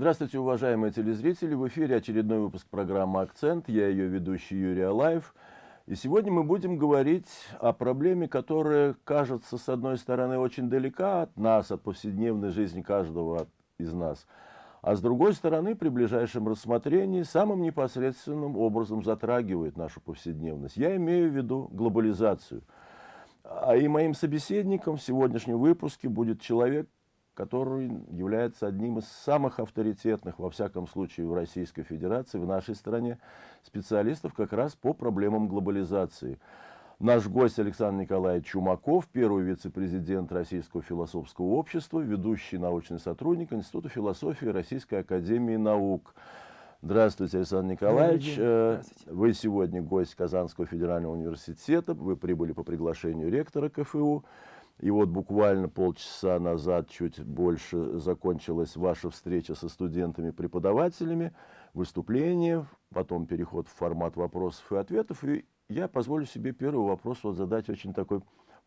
Здравствуйте, уважаемые телезрители! В эфире очередной выпуск программы «Акцент». Я ее ведущий Юрий Алаев. И сегодня мы будем говорить о проблеме, которая кажется, с одной стороны, очень далека от нас, от повседневной жизни каждого из нас, а с другой стороны, при ближайшем рассмотрении самым непосредственным образом затрагивает нашу повседневность. Я имею в виду глобализацию. А и моим собеседником в сегодняшнем выпуске будет человек, который является одним из самых авторитетных, во всяком случае, в Российской Федерации, в нашей стране, специалистов как раз по проблемам глобализации. Наш гость Александр Николаевич Чумаков, первый вице-президент Российского философского общества, ведущий научный сотрудник Института философии Российской Академии Наук. Здравствуйте, Александр Николаевич. Э, Здравствуйте. Вы сегодня гость Казанского федерального университета. Вы прибыли по приглашению ректора КФУ. И вот буквально полчаса назад, чуть больше, закончилась ваша встреча со студентами-преподавателями, выступление, потом переход в формат вопросов и ответов. И я позволю себе первый вопрос вот задать очень такой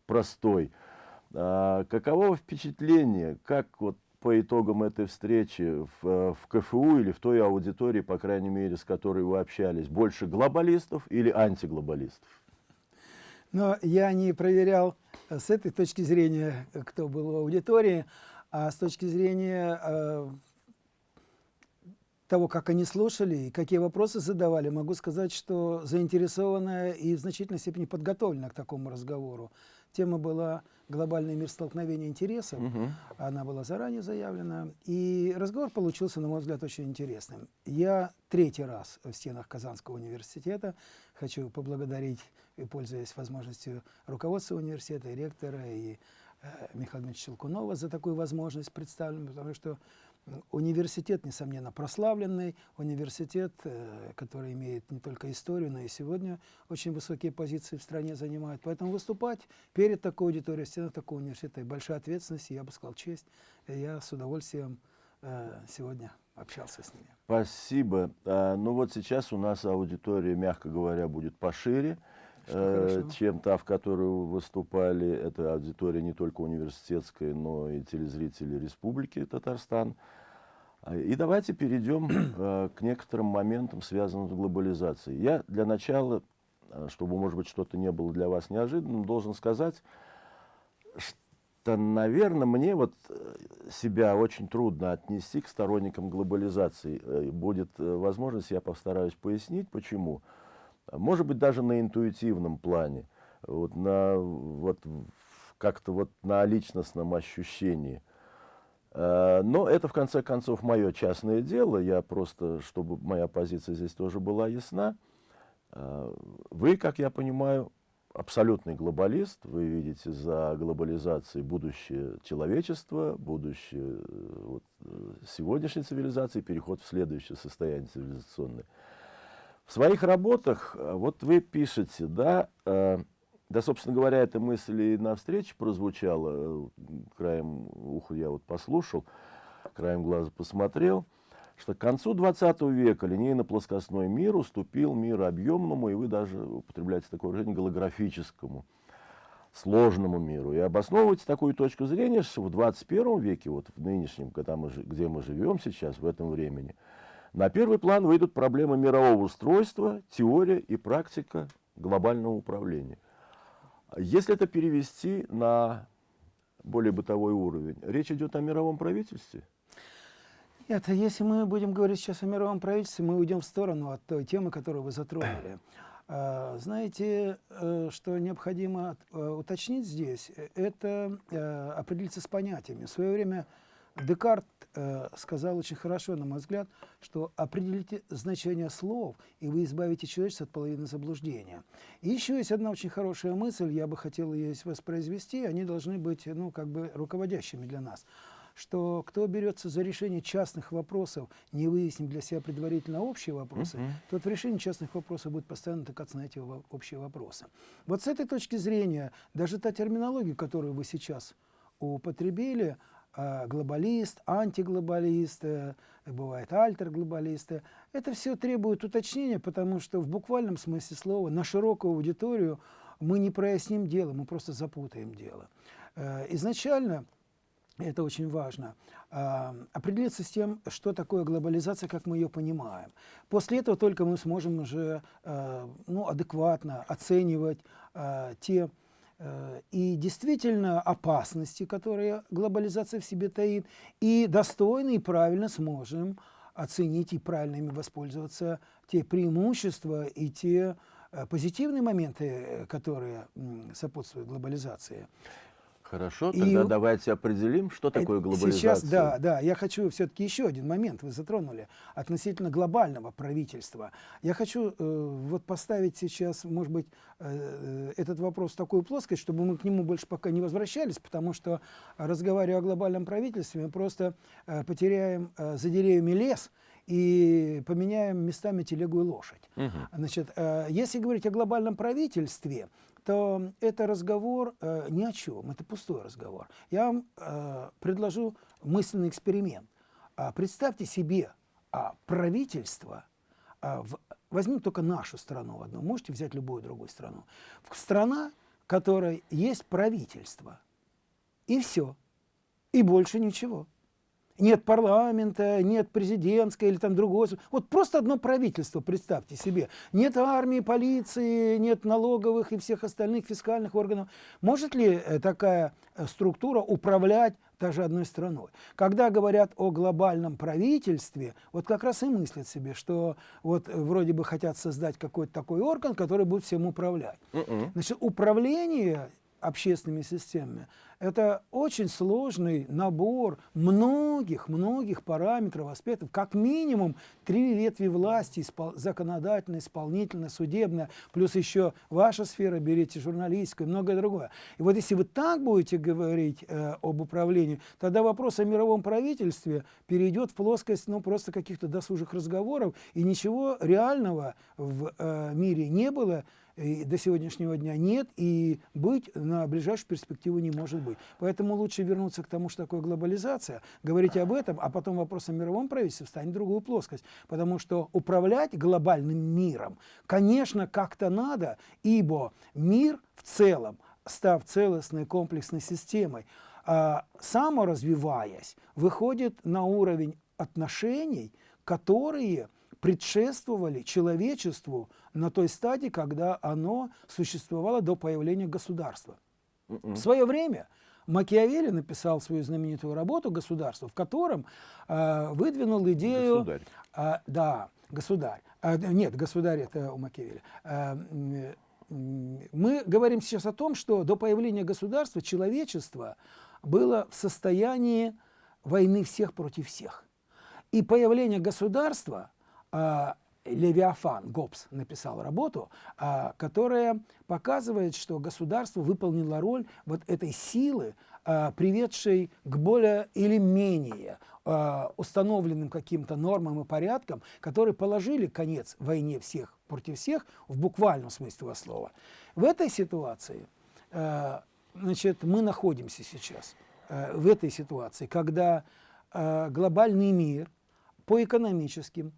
простой. А, каково впечатление, как вот по итогам этой встречи в, в КФУ или в той аудитории, по крайней мере, с которой вы общались, больше глобалистов или антиглобалистов? Но я не проверял э, с этой точки зрения, э, кто был в аудитории, а с точки зрения э, того, как они слушали и какие вопросы задавали, могу сказать, что заинтересованная и в значительной степени подготовлена к такому разговору. Тема была «Глобальный мир столкновения интересов». Угу. Она была заранее заявлена. И разговор получился, на мой взгляд, очень интересным. Я третий раз в стенах Казанского университета. Хочу поблагодарить, и пользуясь возможностью руководства университета, и ректора, и э, Михаила Дмитриевича Челкунова за такую возможность представлена, потому что Университет, несомненно, прославленный, университет, э, который имеет не только историю, но и сегодня очень высокие позиции в стране занимает. Поэтому выступать перед такой аудиторией, в стенах такого университета, большая ответственность, я бы сказал, честь. Я с удовольствием э, сегодня общался с ними. Спасибо. А, ну вот сейчас у нас аудитория, мягко говоря, будет пошире. Э, чем та, в которую выступали. Это аудитория не только университетская, но и телезрители Республики Татарстан. А, и давайте перейдем э, к некоторым моментам, связанным с глобализацией. Я для начала, э, чтобы, может быть, что-то не было для вас неожиданным, должен сказать, что, наверное, мне вот себя очень трудно отнести к сторонникам глобализации. Будет возможность, я постараюсь пояснить, почему. Почему? Может быть, даже на интуитивном плане, вот на, вот, как-то вот на личностном ощущении. А, но это, в конце концов, мое частное дело. Я просто, чтобы моя позиция здесь тоже была ясна. А, вы, как я понимаю, абсолютный глобалист. Вы видите за глобализацией будущее человечества, будущее вот, сегодняшней цивилизации, переход в следующее состояние цивилизационное. В своих работах, э, вот вы пишете, да, э, да, собственно говоря, эта мысль и на встрече прозвучала, э, краем уха я вот послушал, краем глаза посмотрел, что к концу 20 века линейно-плоскостной мир уступил миру объемному, и вы даже употребляете такое выражение, голографическому, сложному миру. И обосновываете такую точку зрения, что в 21 веке, вот в нынешнем, когда мы, где мы живем сейчас, в этом времени, на первый план выйдут проблемы мирового устройства, теория и практика глобального управления. Если это перевести на более бытовой уровень, речь идет о мировом правительстве? Нет, если мы будем говорить сейчас о мировом правительстве, мы уйдем в сторону от той темы, которую вы затронули. А, знаете, э, что необходимо э, уточнить здесь? Это э, определиться с понятиями. В свое время Декарт э, сказал очень хорошо, на мой взгляд, что определите значение слов, и вы избавите человечество от половины заблуждения. И еще есть одна очень хорошая мысль, я бы хотел ее воспроизвести, они должны быть ну, как бы руководящими для нас что кто берется за решение частных вопросов, не выяснив для себя предварительно общие вопросы, uh -huh. тот в решении частных вопросов будет постоянно натыкаться на эти общие вопросы. Вот с этой точки зрения, даже та терминология, которую вы сейчас употребили, глобалист, антиглобалист, э, бывает альтерглобалисты. Это все требует уточнения, потому что в буквальном смысле слова на широкую аудиторию мы не проясним дело, мы просто запутаем дело. Э, изначально, это очень важно, э, определиться с тем, что такое глобализация, как мы ее понимаем. После этого только мы сможем уже э, ну, адекватно оценивать те и действительно опасности, которые глобализация в себе таит, и достойно и правильно сможем оценить и правильно ими воспользоваться те преимущества и те э, позитивные моменты, э, которые сопутствуют глобализации. Хорошо, тогда и, давайте определим, что такое глобализация. Сейчас, да, да, я хочу все-таки еще один момент, вы затронули, относительно глобального правительства. Я хочу э, вот поставить сейчас, может быть, э, этот вопрос в такую плоскость, чтобы мы к нему больше пока не возвращались, потому что, разговаривая о глобальном правительстве, мы просто э, потеряем э, за деревьями лес, и поменяем местами телегу и лошадь. Угу. Значит, э, если говорить о глобальном правительстве, то это разговор э, ни о чем, это пустой разговор. Я вам э, предложу мысленный эксперимент. А, представьте себе а, правительство, а, в, возьмем только нашу страну одну, можете взять любую другую страну. Страна, в которой есть правительство, и все, и больше ничего. Нет парламента, нет президентской или там другого. Вот просто одно правительство, представьте себе. Нет армии, полиции, нет налоговых и всех остальных фискальных органов. Может ли э, такая э, структура управлять даже одной страной? Когда говорят о глобальном правительстве, вот как раз и мыслят себе, что вот э, вроде бы хотят создать какой-то такой орган, который будет всем управлять. -uh. Значит, управление общественными системами. Это очень сложный набор многих-многих параметров, аспектов. Как минимум три ветви власти, испол законодательная, исполнительная, судебная, плюс еще ваша сфера, берите журналистскую и многое другое. И вот если вы так будете говорить э, об управлении, тогда вопрос о мировом правительстве перейдет в плоскость ну, просто каких-то досужих разговоров, и ничего реального в э, мире не было, и до сегодняшнего дня нет, и быть на ближайшую перспективу не может быть. Поэтому лучше вернуться к тому, что такое глобализация, говорить об этом, а потом вопрос о мировом правительстве встанет в другую плоскость. Потому что управлять глобальным миром, конечно, как-то надо, ибо мир в целом, став целостной комплексной системой, а, саморазвиваясь, выходит на уровень отношений, которые предшествовали человечеству на той стадии, когда оно существовало до появления государства. Mm -mm. В свое время Макиавелли написал свою знаменитую работу «Государство», в котором э, выдвинул идею... Государь. Э, да, государь. Э, нет, государь это у Макиавелли. Э, мы говорим сейчас о том, что до появления государства человечество было в состоянии войны всех против всех. И появление государства а, Левиафан, Гоббс, написал работу, а, которая показывает, что государство выполнило роль вот этой силы, а, приведшей к более или менее установленным каким-то нормам и порядкам, которые положили конец войне всех против всех в буквальном смысле этого слова. В этой ситуации значит, мы находимся сейчас, в этой ситуации, когда глобальный мир по экономическим,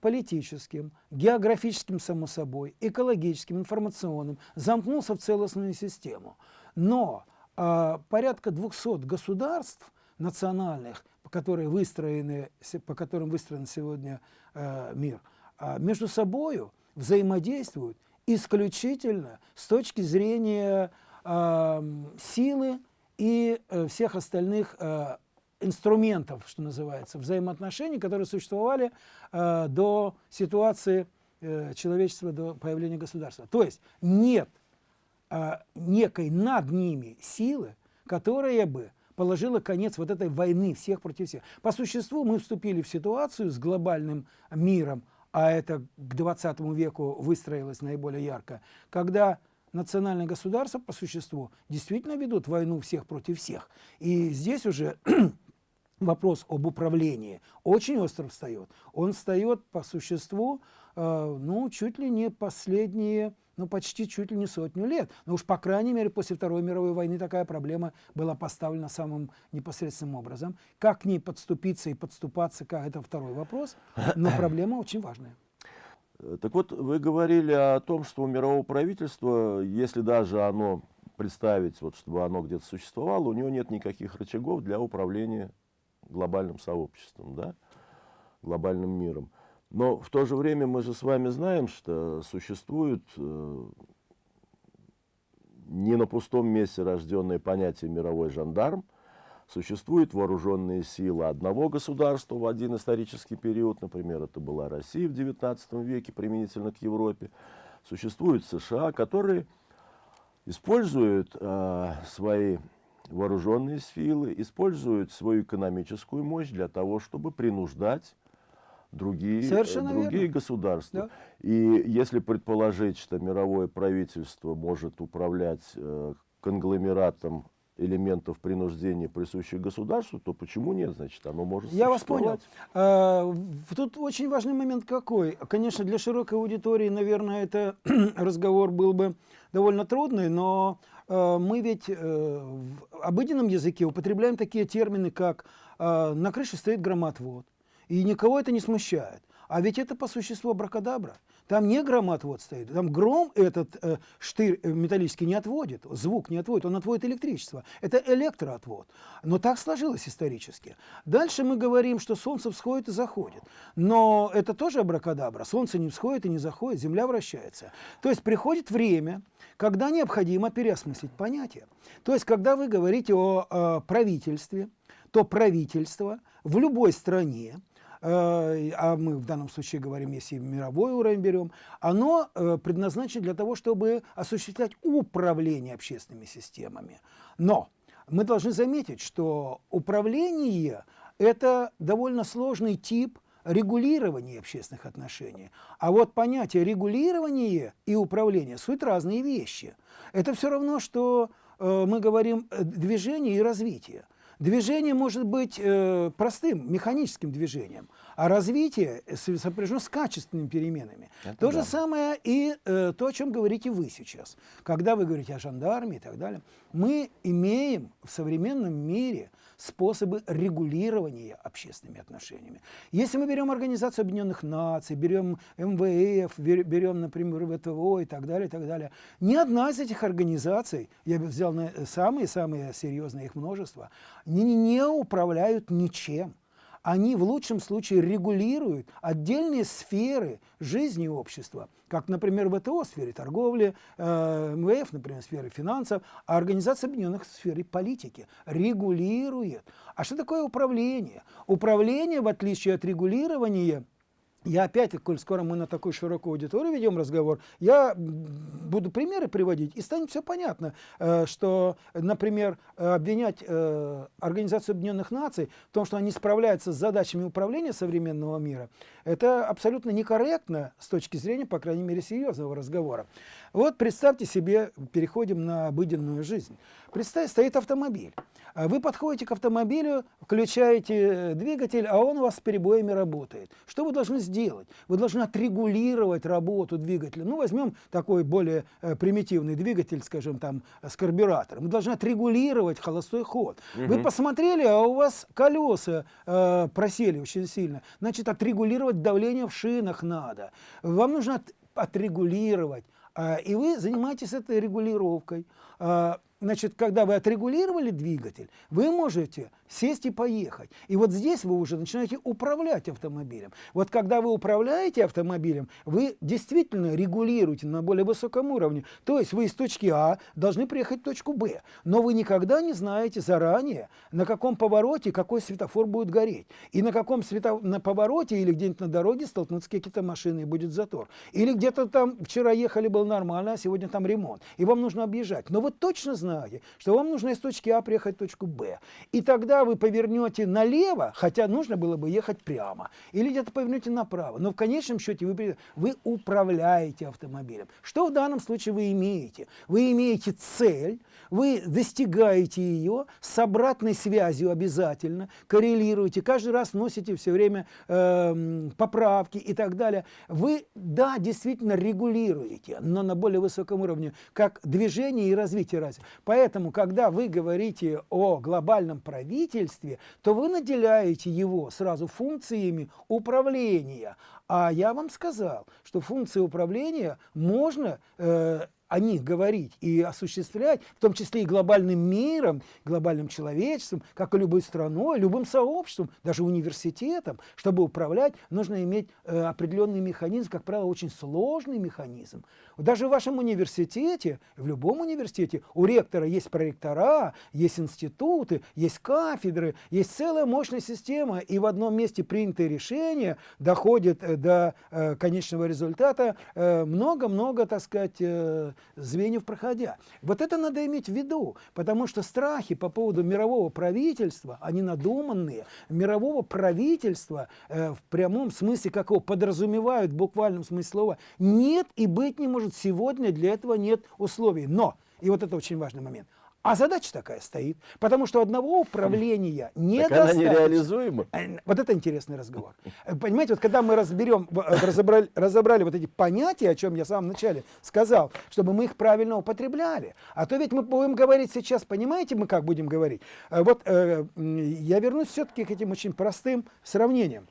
политическим, географическим, само собой, экологическим, информационным, замкнулся в целостную систему. Но э, порядка 200 государств национальных, которые выстроены, по которым выстроен сегодня э, мир, э, между собой взаимодействуют исключительно с точки зрения э, силы и э, всех остальных э, инструментов, что называется, взаимоотношений, которые существовали э, до ситуации э, человечества, до появления государства. То есть нет э, некой над ними силы, которая бы положила конец вот этой войны всех против всех. По существу мы вступили в ситуацию с глобальным миром, а это к 20 веку выстроилось наиболее ярко, когда национальные государства по существу действительно ведут войну всех против всех. И здесь уже вопрос об управлении очень остро встает. Он встает по существу, э, ну, чуть ли не последние, ну, почти чуть ли не сотню лет. Но уж, по крайней мере, после Второй мировой войны такая проблема была поставлена самым непосредственным образом. Как к ней подступиться и подступаться, как это второй вопрос, но проблема очень важная. Так вот, вы говорили о том, что у мирового правительства, если даже оно представить, вот, чтобы оно где-то существовало, у него нет никаких рычагов для управления глобальным сообществом, да, глобальным миром. Но в то же время мы же с вами знаем, что существует э, не на пустом месте рожденное понятие «мировой жандарм», Существуют вооруженные силы одного государства в один исторический период, например, это была Россия в XIX веке применительно к Европе. Существуют США, которые используют э, свои вооруженные силы, используют свою экономическую мощь для того, чтобы принуждать другие, другие государства. Да. И если предположить, что мировое правительство может управлять э, конгломератом элементов принуждения, присущих государству, то почему нет? Значит, оно может Я вас понял. А, тут очень важный момент какой. Конечно, для широкой аудитории, наверное, это разговор был бы довольно трудный, но э, мы ведь э, в обыденном языке употребляем такие термины, как э, «на крыше стоит громотвод», и никого это не смущает. А ведь это по существу бракадабра. Там не громотвод стоит, там гром этот э, штырь э, металлический не отводит, звук не отводит, он отводит электричество. Это электроотвод. Но так сложилось исторически. Дальше мы говорим, что солнце всходит и заходит. Но это тоже абракадабра. Солнце не всходит и не заходит, Земля вращается. То есть приходит время, когда необходимо переосмыслить понятие. То есть когда вы говорите о э, правительстве, то правительство в любой стране а мы в данном случае говорим, если мировой уровень берем, оно э, предназначено для того, чтобы осуществлять управление общественными системами. Но мы должны заметить, что управление – это довольно сложный тип регулирования общественных отношений. А вот понятие регулирования и управления – суть разные вещи. Это все равно, что э, мы говорим движение и развитие. Движение может быть э, простым, механическим движением, а развитие сопряжено с качественными переменами. Это то да. же самое и э, то, о чем говорите вы сейчас. Когда вы говорите о жандарме и так далее, мы имеем в современном мире способы регулирования общественными отношениями. Если мы берем Организацию Объединенных Наций, берем МВФ, берем, например, ВТО и так далее, и так далее, ни одна из этих организаций, я бы взял самые-самые серьезные их множество, не, не управляют ничем они в лучшем случае регулируют отдельные сферы жизни общества, как, например, ВТО в сфере торговли, э, МВФ, например, в сфере финансов, а Организация Объединенных в сфере политики регулирует. А что такое управление? Управление, в отличие от регулирования, я опять, коль скоро мы на такой широкую аудиторию ведем разговор, я буду примеры приводить, и станет все понятно, э, что, например, обвинять э, Организацию Объединенных Наций в том, что они справляются с задачами управления современного мира, это абсолютно некорректно с точки зрения, по крайней мере, серьезного разговора. Вот представьте себе, переходим на обыденную жизнь. Представьте, стоит автомобиль. А вы подходите к автомобилю, включаете двигатель, а он у вас с перебоями работает. Что вы должны сделать? Вы должны отрегулировать работу двигателя. Ну, возьмем такой более э, примитивный двигатель, скажем, там, с карбюратором. Вы должны отрегулировать холостой ход. Угу. Вы посмотрели, а у вас колеса э, просели очень сильно. Значит, отрегулировать давление в шинах надо. Вам нужно от, отрегулировать. Э, и вы занимаетесь этой регулировкой. Э, значит, когда вы отрегулировали двигатель, вы можете сесть и поехать. И вот здесь вы уже начинаете управлять автомобилем. Вот когда вы управляете автомобилем, вы действительно регулируете на более высоком уровне. То есть вы из точки А должны приехать в точку Б. Но вы никогда не знаете заранее, на каком повороте какой светофор будет гореть. И на каком свето... на повороте или где-нибудь на дороге столкнутся какие-то машины и будет затор. Или где-то там вчера ехали, был нормально, а сегодня там ремонт. И вам нужно объезжать. Но вы точно знаете, что вам нужно из точки А приехать в точку Б. И тогда вы повернете налево, хотя нужно было бы ехать прямо, или где-то повернете направо, но в конечном счете вы, вы управляете автомобилем. Что в данном случае вы имеете? Вы имеете цель, вы достигаете ее с обратной связью обязательно, коррелируете, каждый раз носите все время э, поправки и так далее. Вы, да, действительно регулируете, но на более высоком уровне, как движение и развитие развития. Поэтому, когда вы говорите о глобальном правительстве, то вы наделяете его сразу функциями управления. А я вам сказал, что функции управления можно э, о них говорить и осуществлять, в том числе и глобальным миром, глобальным человечеством, как и любой страной, любым сообществом, даже университетом, чтобы управлять, нужно иметь э, определенный механизм, как правило, очень сложный механизм. Даже в вашем университете, в любом университете, у ректора есть проректора, есть институты, есть кафедры, есть целая мощная система, и в одном месте принятые решения доходят э, до э, конечного результата э, много-много, так сказать, э, звеньев проходя. Вот это надо иметь в виду, потому что страхи по поводу мирового правительства, они надуманные, мирового правительства э, в прямом смысле, как его подразумевают в буквальном смысле слова, нет и быть не может. Сегодня для этого нет условий. Но, и вот это очень важный момент, а задача такая стоит, потому что одного управления недостаточно. Так она нереализуема. Э, вот это интересный разговор. Э, понимаете, вот когда мы разберем, э, разобрали, разобрали вот эти понятия, о чем я в самом начале сказал, чтобы мы их правильно употребляли. А то ведь мы будем говорить сейчас, понимаете, мы как будем говорить? Вот я вернусь все-таки к этим очень простым сравнениям.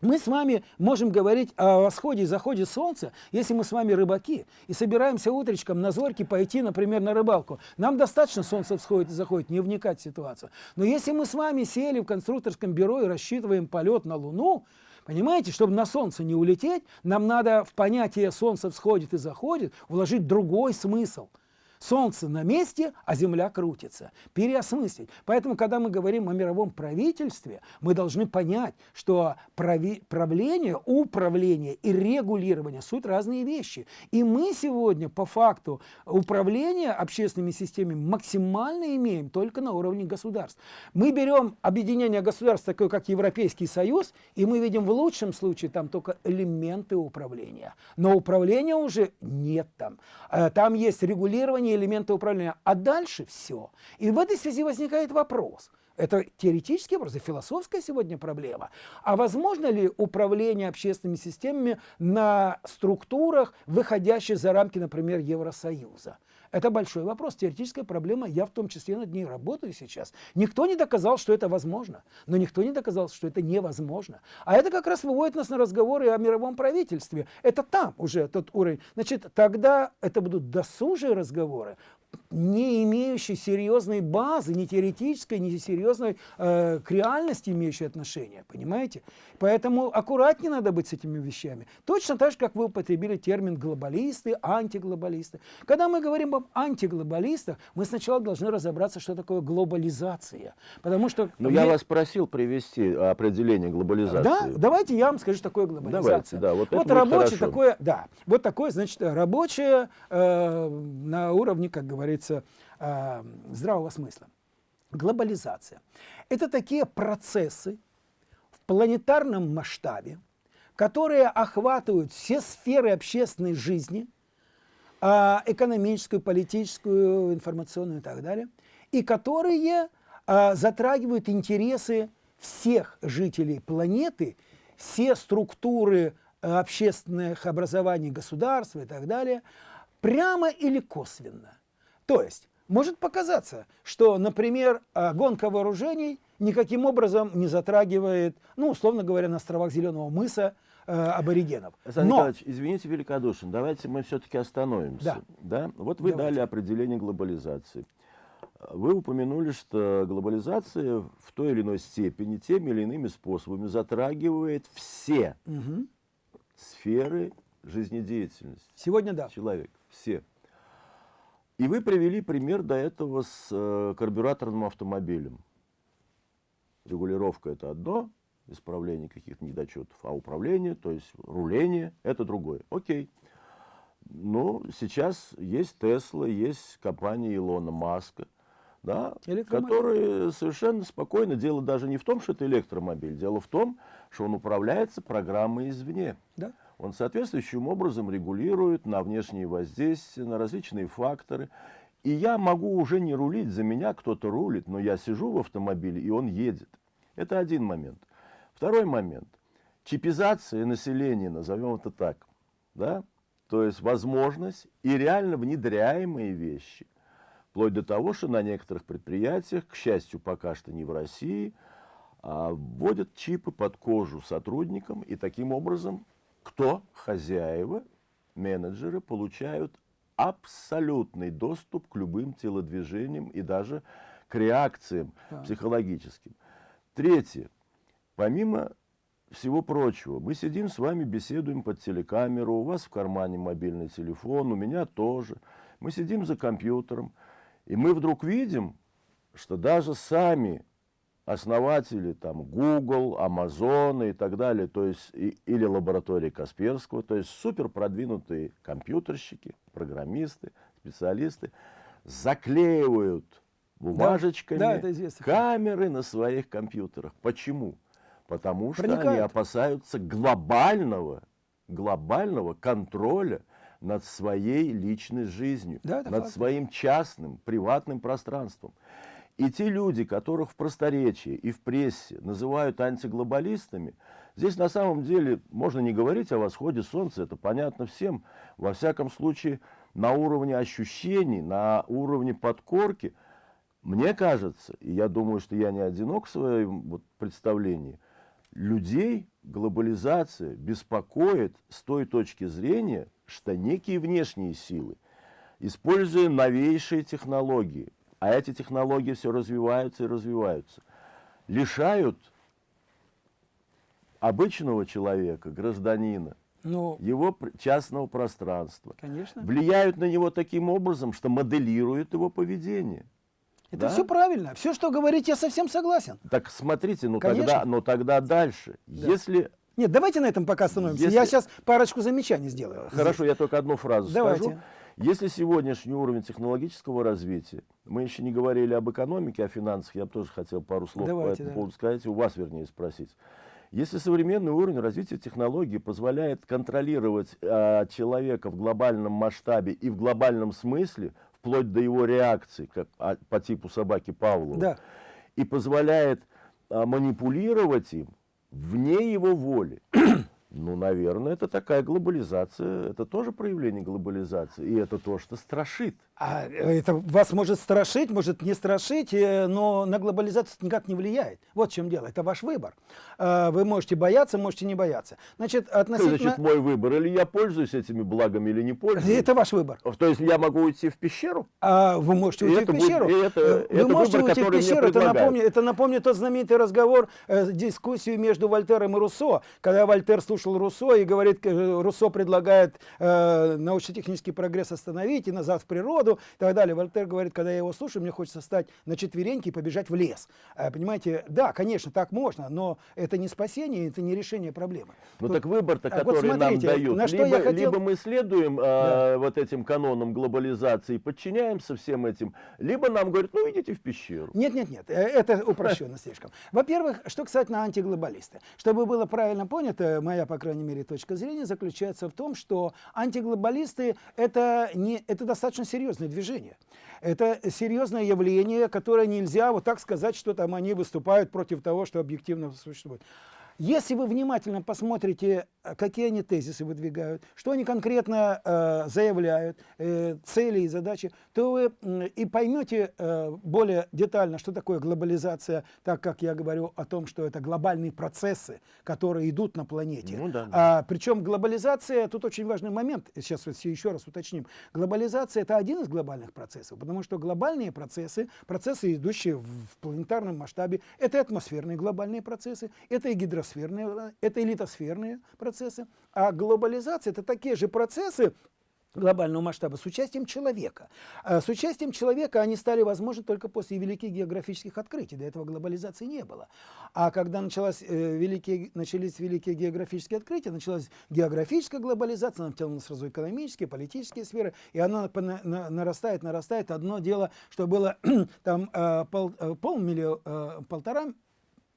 Мы с вами можем говорить о восходе и заходе солнца, если мы с вами рыбаки и собираемся утречком на зорьке пойти, например, на рыбалку. Нам достаточно солнце всходит и заходит, не вникать в ситуацию. Но если мы с вами сели в конструкторском бюро и рассчитываем полет на Луну, Понимаете, чтобы на Солнце не улететь, нам надо в понятие «солнце всходит и заходит» вложить другой смысл – Солнце на месте, а Земля крутится. Переосмыслить. Поэтому, когда мы говорим о мировом правительстве, мы должны понять, что прави, правление, управление и регулирование – суть разные вещи. И мы сегодня по факту управления общественными системами максимально имеем только на уровне государств. Мы берем объединение государств, такое как Европейский Союз, и мы видим в лучшем случае там только элементы управления. Но управления уже нет там. Э, там есть регулирование управления, элементы управления, а дальше все. И в этой связи возникает вопрос. Это теоретический вопрос, это философская сегодня проблема. А возможно ли управление общественными системами на структурах, выходящих за рамки, например, Евросоюза? Это большой вопрос, теоретическая проблема, я в том числе над ней работаю сейчас. Никто не доказал, что это возможно, но никто не доказал, что это невозможно. А это как раз выводит нас на разговоры о мировом правительстве. Это там уже тот уровень. Значит, тогда это будут досужие разговоры, не имеющий серьезной базы, ни теоретической, ни серьезной э, к реальности имеющей отношение, понимаете? Поэтому аккуратнее надо быть с этими вещами. Точно так же, как вы употребили термин глобалисты, антиглобалисты. Когда мы говорим об антиглобалистах, мы сначала должны разобраться, что такое глобализация. Потому что... Но мы... я вас просил привести определение глобализации. Да, давайте я вам скажу, что такое глобализация. Давайте, да, вот вот рабочее такое, да, вот такое, значит, рабочее э, на уровне, как говорится, говорится, э, здравого смысла. Глобализация – это такие процессы в планетарном масштабе, которые охватывают все сферы общественной жизни, э, экономическую, политическую, информационную и так далее, и которые э, затрагивают интересы всех жителей планеты, все структуры общественных образований государства и так далее, прямо или косвенно. То есть может показаться, что, например, а, гонка вооружений никаким образом не затрагивает, ну, условно говоря, на островах Зеленого мыса э, аборигенов. Александр Но... Николаевич, извините великодушен, давайте мы все-таки остановимся. Да. Да? Вот вы давайте. дали определение глобализации. Вы упомянули, что глобализация в той или иной степени, теми или иными способами затрагивает все угу. сферы жизнедеятельности. Сегодня да. Человек, все. И вы привели пример до этого с э, карбюраторным автомобилем. Регулировка – это одно, исправление каких-то недочетов, а управление, то есть руление – это другое. Окей. Ну, сейчас есть Тесла, есть компания Илона Маска, да, которые совершенно спокойно, дело даже не в том, что это электромобиль, дело в том, что он управляется программой извне. Да он соответствующим образом регулирует на внешние воздействия, на различные факторы. И я могу уже не рулить, за меня кто-то рулит, но я сижу в автомобиле, и он едет. Это один момент. Второй момент. Чипизация населения, назовем это так. Да? То есть возможность и реально внедряемые вещи. Вплоть до того, что на некоторых предприятиях, к счастью, пока что не в России, а, вводят чипы под кожу сотрудникам и таким образом кто? Хозяева, менеджеры получают абсолютный доступ к любым телодвижениям и даже к реакциям да. психологическим. Третье. Помимо всего прочего, мы сидим с вами, беседуем под телекамеру, у вас в кармане мобильный телефон, у меня тоже. Мы сидим за компьютером, и мы вдруг видим, что даже сами основатели там Google, Amazon и так далее, то есть и, или лаборатории Касперского, то есть супер продвинутые компьютерщики, программисты, специалисты заклеивают бумажечками да, да, камеры на своих компьютерах. Почему? Потому что Проникает. они опасаются глобального, глобального контроля над своей личной жизнью, да, над факт. своим частным, приватным пространством. И те люди, которых в просторечии и в прессе называют антиглобалистами, здесь на самом деле можно не говорить о восходе солнца, это понятно всем. Во всяком случае, на уровне ощущений, на уровне подкорки, мне кажется, и я думаю, что я не одинок в своем вот представлении – людей глобализация беспокоит с той точки зрения, что некие внешние силы, используя новейшие технологии, а эти технологии все развиваются и развиваются, лишают обычного человека, гражданина, ну, его частного пространства. Конечно. Влияют на него таким образом, что моделируют его поведение. Это да? все правильно. Все, что говорите, я совсем согласен. Так смотрите, ну тогда, но тогда дальше. Да. Если нет, давайте на этом пока остановимся. Если... Я сейчас парочку замечаний сделаю. Хорошо, я только одну фразу давайте. скажу. Если сегодняшний уровень технологического развития, мы еще не говорили об экономике, о финансах, я бы тоже хотел пару слов давайте, по этому да. поводу сказать, у вас, вернее, спросить. Если современный уровень развития технологий позволяет контролировать э, человека в глобальном масштабе и в глобальном смысле, вплоть до его реакции, как а, по типу собаки Павлова, да. и позволяет а, манипулировать им вне его воли. Ну, наверное, это такая глобализация, это тоже проявление глобализации, и это то, что страшит. А это вас может страшить, может не страшить, э, но на глобализацию никак не влияет. Вот в чем дело, это ваш выбор. А, вы можете бояться, можете не бояться. Значит, относительно... Значит, мой выбор, или я пользуюсь этими благами, или не пользуюсь? Это ваш выбор. То есть я могу уйти в пещеру? А, вы можете уйти и в пещеру. Будет, это, вы это можете выбор, уйти в пещеру, это напомнит, это напомнит тот знаменитый разговор, э, дискуссию между Вольтером и Руссо, когда Вольтер слушал Руссо и говорит, э, Руссо предлагает э, научно-технический прогресс остановить и назад в природу, году и так далее. Вольтер говорит, когда я его слушаю, мне хочется встать на четвереньки и побежать в лес. А, понимаете, да, конечно, так можно, но это не спасение, это не решение проблемы. Ну так выбор-то, который вот смотрите, нам дают, на что либо, я хотел... либо мы следуем э, да. вот этим канонам глобализации, подчиняемся всем этим, либо нам говорят, ну идите в пещеру. Нет, нет, нет, э, это упрощенно слишком. Во-первых, что, на антиглобалисты. Чтобы было правильно понято, моя, по крайней мере, точка зрения заключается в том, что антиглобалисты это, не, это достаточно серьезно серьезное движение. Это серьезное явление, которое нельзя вот так сказать, что там они выступают против того, что объективно существует. Если вы внимательно посмотрите, какие они тезисы выдвигают, что они конкретно э, заявляют, э, цели и задачи, то вы э, и поймете э, более детально, что такое глобализация, так как я говорю о том, что это глобальные процессы, которые идут на планете. Ну, да, да. А, причем глобализация, тут очень важный момент, сейчас вот еще раз уточним, глобализация это один из глобальных процессов, потому что глобальные процессы, процессы, идущие в, в планетарном масштабе, это атмосферные глобальные процессы, это и гидросферные гидросферные, это элитосферные процессы, а глобализация – это такие же процессы, глобального масштаба с участием человека. А с участием человека они стали возможны только после великих географических открытий. До этого глобализации не было. А когда началась, э, великие, начались великие географические открытия, началась географическая глобализация, она втянула сразу экономические, политические сферы, и она на, на, нарастает, нарастает. Одно дело, что было там э, пол, э, полмиллиона, э, полтора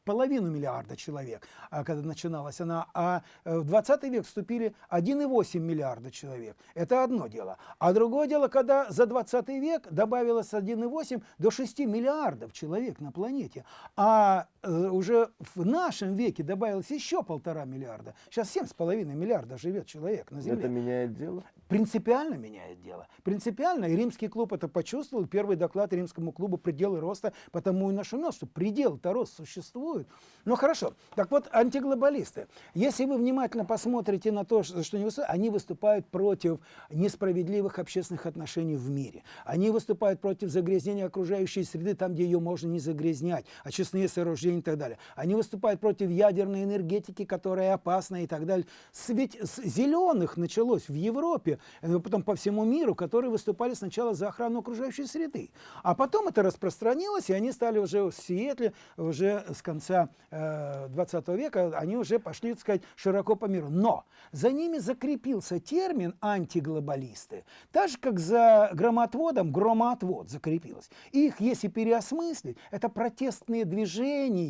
половину миллиарда человек, а, когда начиналась она, а э, в 20 век вступили 1,8 миллиарда человек. Это одно дело. А другое дело, когда за 20 век добавилось 1,8 до 6 миллиардов человек на планете. А уже в нашем веке добавилось еще полтора миллиарда. Сейчас семь с половиной миллиарда живет человек на Земле. Это меняет дело? принципиально меняет дело. Принципиально. И римский клуб это почувствовал. Первый доклад римскому клубу «Пределы роста» потому и нашумел, что предел-то рост существует. Ну хорошо. Так вот, антиглобалисты. Если вы внимательно посмотрите на то, что они выступают, они выступают против несправедливых общественных отношений в мире. Они выступают против загрязнения окружающей среды, там, где ее можно не загрязнять, очистные сооружения и так далее. Они выступают против ядерной энергетики, которая опасна и так далее. Ведь с зеленых началось в Европе Э, потом по всему миру, которые выступали сначала за охрану окружающей среды. А потом это распространилось, и они стали уже в Сиэтле, уже с конца э, 20 века, они уже пошли, так сказать, широко по миру. Но за ними закрепился термин антиглобалисты, так же, как за громотводом громоотвод закрепилось. Их, если переосмыслить, это протестные движения,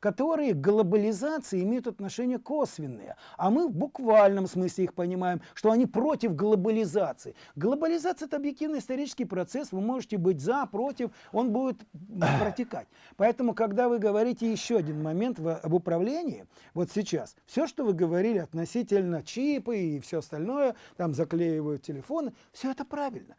которые к глобализации имеют отношение косвенные. А мы в буквальном смысле их понимаем, что они против глобализации глобализации. Глобализация – это объективный исторический процесс, вы можете быть за, против, он будет протекать. Поэтому, когда вы говорите еще один момент в, об управлении, вот сейчас, все, что вы говорили относительно чипы и все остальное, там заклеивают телефоны, все это правильно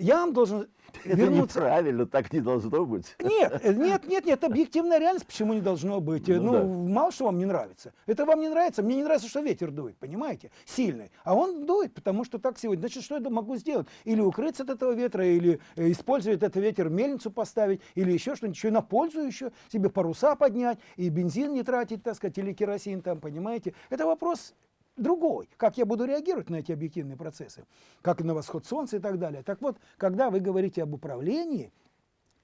я вам должен это вернуться... неправильно, так не должно быть. Нет, э, нет, нет, нет, объективная реальность, почему не должно быть. Ну, ну да. мало что вам не нравится. Это вам не нравится, мне не нравится, что ветер дует, понимаете, сильный. А он дует, потому что так сегодня. Значит, что я могу сделать? Или укрыться от этого ветра, или э, использовать этот ветер, мельницу поставить, или еще что-нибудь, еще на пользу еще, себе паруса поднять, и бензин не тратить, так сказать, или керосин там, понимаете. Это вопрос другой, как я буду реагировать на эти объективные процессы, как на восход солнца и так далее. Так вот, когда вы говорите об управлении,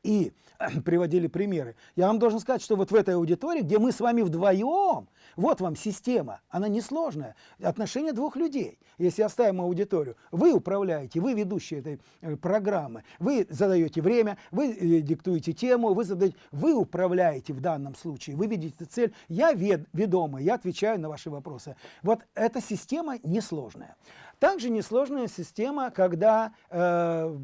и приводили примеры. Я вам должен сказать, что вот в этой аудитории, где мы с вами вдвоем, вот вам система, она несложная. Отношения двух людей. Если оставим аудиторию, вы управляете, вы ведущие этой э, программы, вы задаете время, вы э, диктуете тему, вы, задаете, вы управляете в данном случае, вы видите цель, я вед, ведомый, я отвечаю на ваши вопросы. Вот эта система несложная. Также несложная система, когда э,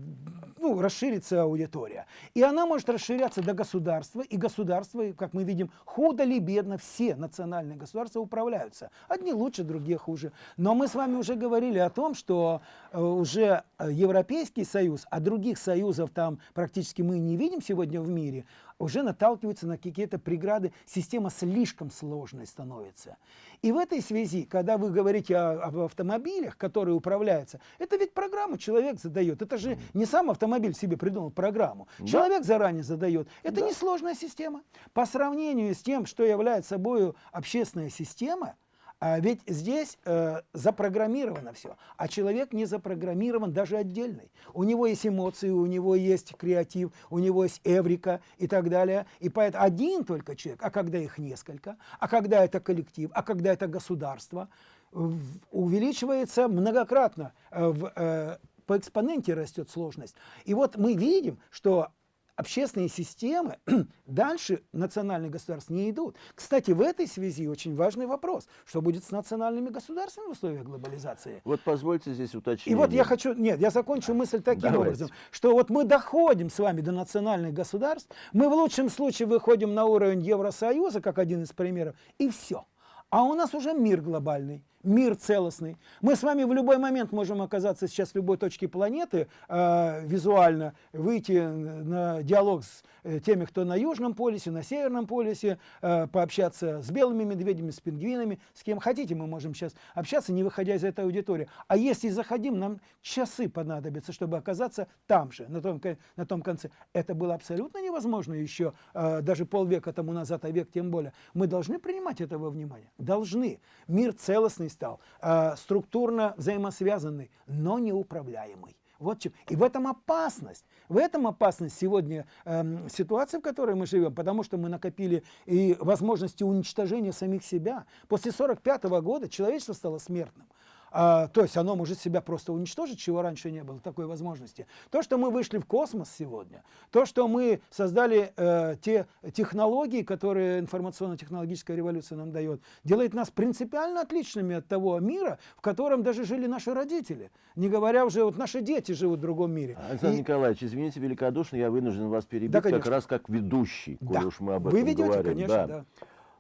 ну, расширится аудитория. И она может расширяться до государства, и государство, как мы видим, худо ли бедно, все национальные государства управляются. Одни лучше, другие хуже. Но мы с вами уже говорили о том, что э, уже Европейский Союз, а других союзов там практически мы не видим сегодня в мире, уже наталкиваются на какие-то преграды, система слишком сложной становится. И в этой связи, когда вы говорите о, об автомобилях, которые управляются, это ведь программу человек задает. Это же не сам автомобиль себе придумал программу. Да. Человек заранее задает. Это да. несложная система. По сравнению с тем, что является собой общественная система, а ведь здесь э, запрограммировано все, а человек не запрограммирован даже отдельный. У него есть эмоции, у него есть креатив, у него есть эврика и так далее. И поэтому один только человек, а когда их несколько, а когда это коллектив, а когда это государство, увеличивается многократно, э, в, э, по экспоненте растет сложность. И вот мы видим, что общественные системы дальше национальных государств не идут. Кстати, в этой связи очень важный вопрос, что будет с национальными государствами в условиях глобализации. Вот позвольте здесь уточнить. И вот я хочу, нет, я закончу мысль таким Давайте. образом, что вот мы доходим с вами до национальных государств, мы в лучшем случае выходим на уровень Евросоюза, как один из примеров, и все. А у нас уже мир глобальный мир целостный. Мы с вами в любой момент можем оказаться сейчас в любой точке планеты, э, визуально выйти на диалог с э, теми, кто на Южном полюсе, на Северном полюсе, э, пообщаться с белыми медведями, с пингвинами, с кем хотите мы можем сейчас общаться, не выходя из этой аудитории. А если заходим, нам часы понадобятся, чтобы оказаться там же, на том, на том конце. Это было абсолютно невозможно еще э, даже полвека тому назад, а век тем более. Мы должны принимать это во внимание. Должны. Мир целостный стал, э, структурно взаимосвязанный, но неуправляемый. Вот чем. И в этом опасность. В этом опасность сегодня э, ситуации, в которой мы живем, потому что мы накопили и возможности уничтожения самих себя. После 1945 года человечество стало смертным. А, то есть оно может себя просто уничтожить, чего раньше не было, такой возможности. То, что мы вышли в космос сегодня, то, что мы создали э, те технологии, которые информационно-технологическая революция нам дает, делает нас принципиально отличными от того мира, в котором даже жили наши родители. Не говоря уже, вот наши дети живут в другом мире. Александр И... Николаевич, извините великодушно, я вынужден вас перебить, да, как раз как ведущий, да. уж мы об этом Вы ведете, говорим. конечно, да. да.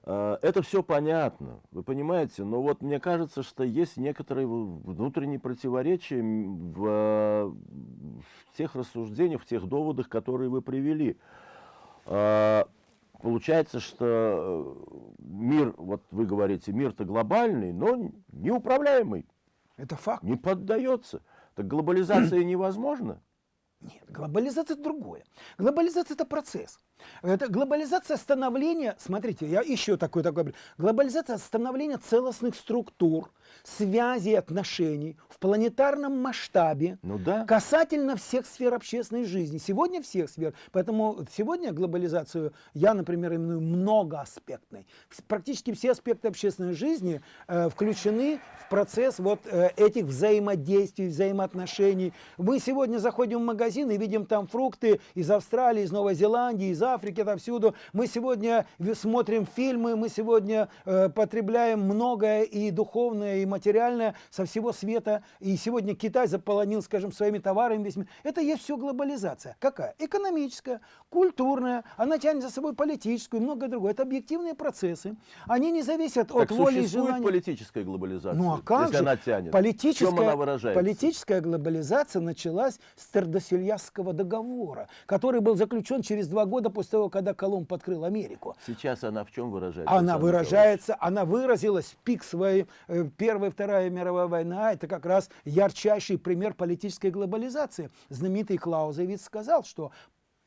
А, это все понятно, вы понимаете, но вот мне кажется, что есть некоторые внутренние противоречия в, в тех рассуждениях, в тех доводах, которые вы привели. А, получается, что э, мир, вот вы говорите, мир-то глобальный, но неуправляемый. Это факт. Не поддается. Так глобализация невозможна? Нет, глобализация это другое. Глобализация это процесс. Это глобализация становления, смотрите, я еще такой такой, глобализация становления целостных структур, связей, отношений в планетарном масштабе ну да. касательно всех сфер общественной жизни. Сегодня всех сфер. Поэтому сегодня глобализацию я, например, именую многоаспектной. Практически все аспекты общественной жизни э, включены в процесс вот э, этих взаимодействий, взаимоотношений. Мы сегодня заходим в магазин и видим там фрукты из Австралии, из Новой Зеландии, из Африки, отовсюду. Мы сегодня смотрим фильмы, мы сегодня э, потребляем многое и духовное, и материальное со всего света. И сегодня Китай заполонил, скажем, своими товарами весь мир. Это есть все глобализация. Какая? Экономическая, культурная, она тянет за собой политическую и многое другое. Это объективные процессы. Они не зависят так от воли и желания. политическая глобализация, ну, а как если же? она тянет? Политическая, В чем она выражается? Политическая глобализация началась с Тердосельясского договора, который был заключен через два года после того, когда Колумб открыл Америку. Сейчас она в чем выражается? Она выражается, она выразилась в пик своей э, Первая и Вторая мировая война. Это как раз ярчайший пример политической глобализации. Знаменитый Клаузевиц сказал, что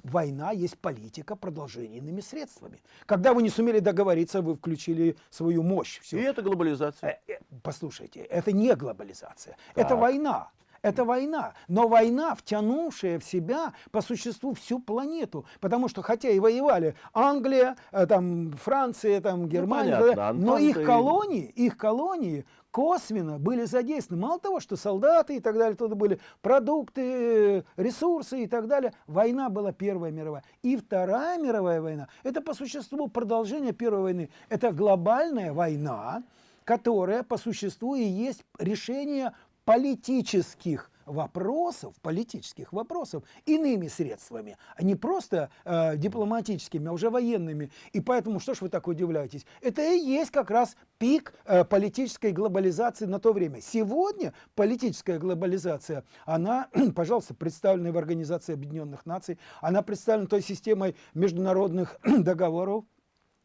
война есть политика продолжительными средствами. Когда вы не сумели договориться, вы включили свою мощь. Все. И это глобализация. Э, э, послушайте, это не глобализация, так. это война. Это война, но война, втянувшая в себя по существу всю планету, потому что хотя и воевали Англия, э, там Франция, там ну, Германия, ну, понятно, но их колонии, их колонии косвенно были задействованы. Мало того, что солдаты и так далее, туда были продукты, ресурсы и так далее. Война была Первая мировая. И Вторая мировая война, это по существу продолжение Первой войны. Это глобальная война, которая по существу и есть решение политических вопросов, политических вопросов иными средствами, а не просто э, дипломатическими, а уже военными. И поэтому, что ж вы так удивляетесь, это и есть как раз пик э, политической глобализации на то время. Сегодня политическая глобализация, она, пожалуйста, представлена в Организации Объединенных Наций, она представлена той системой международных договоров,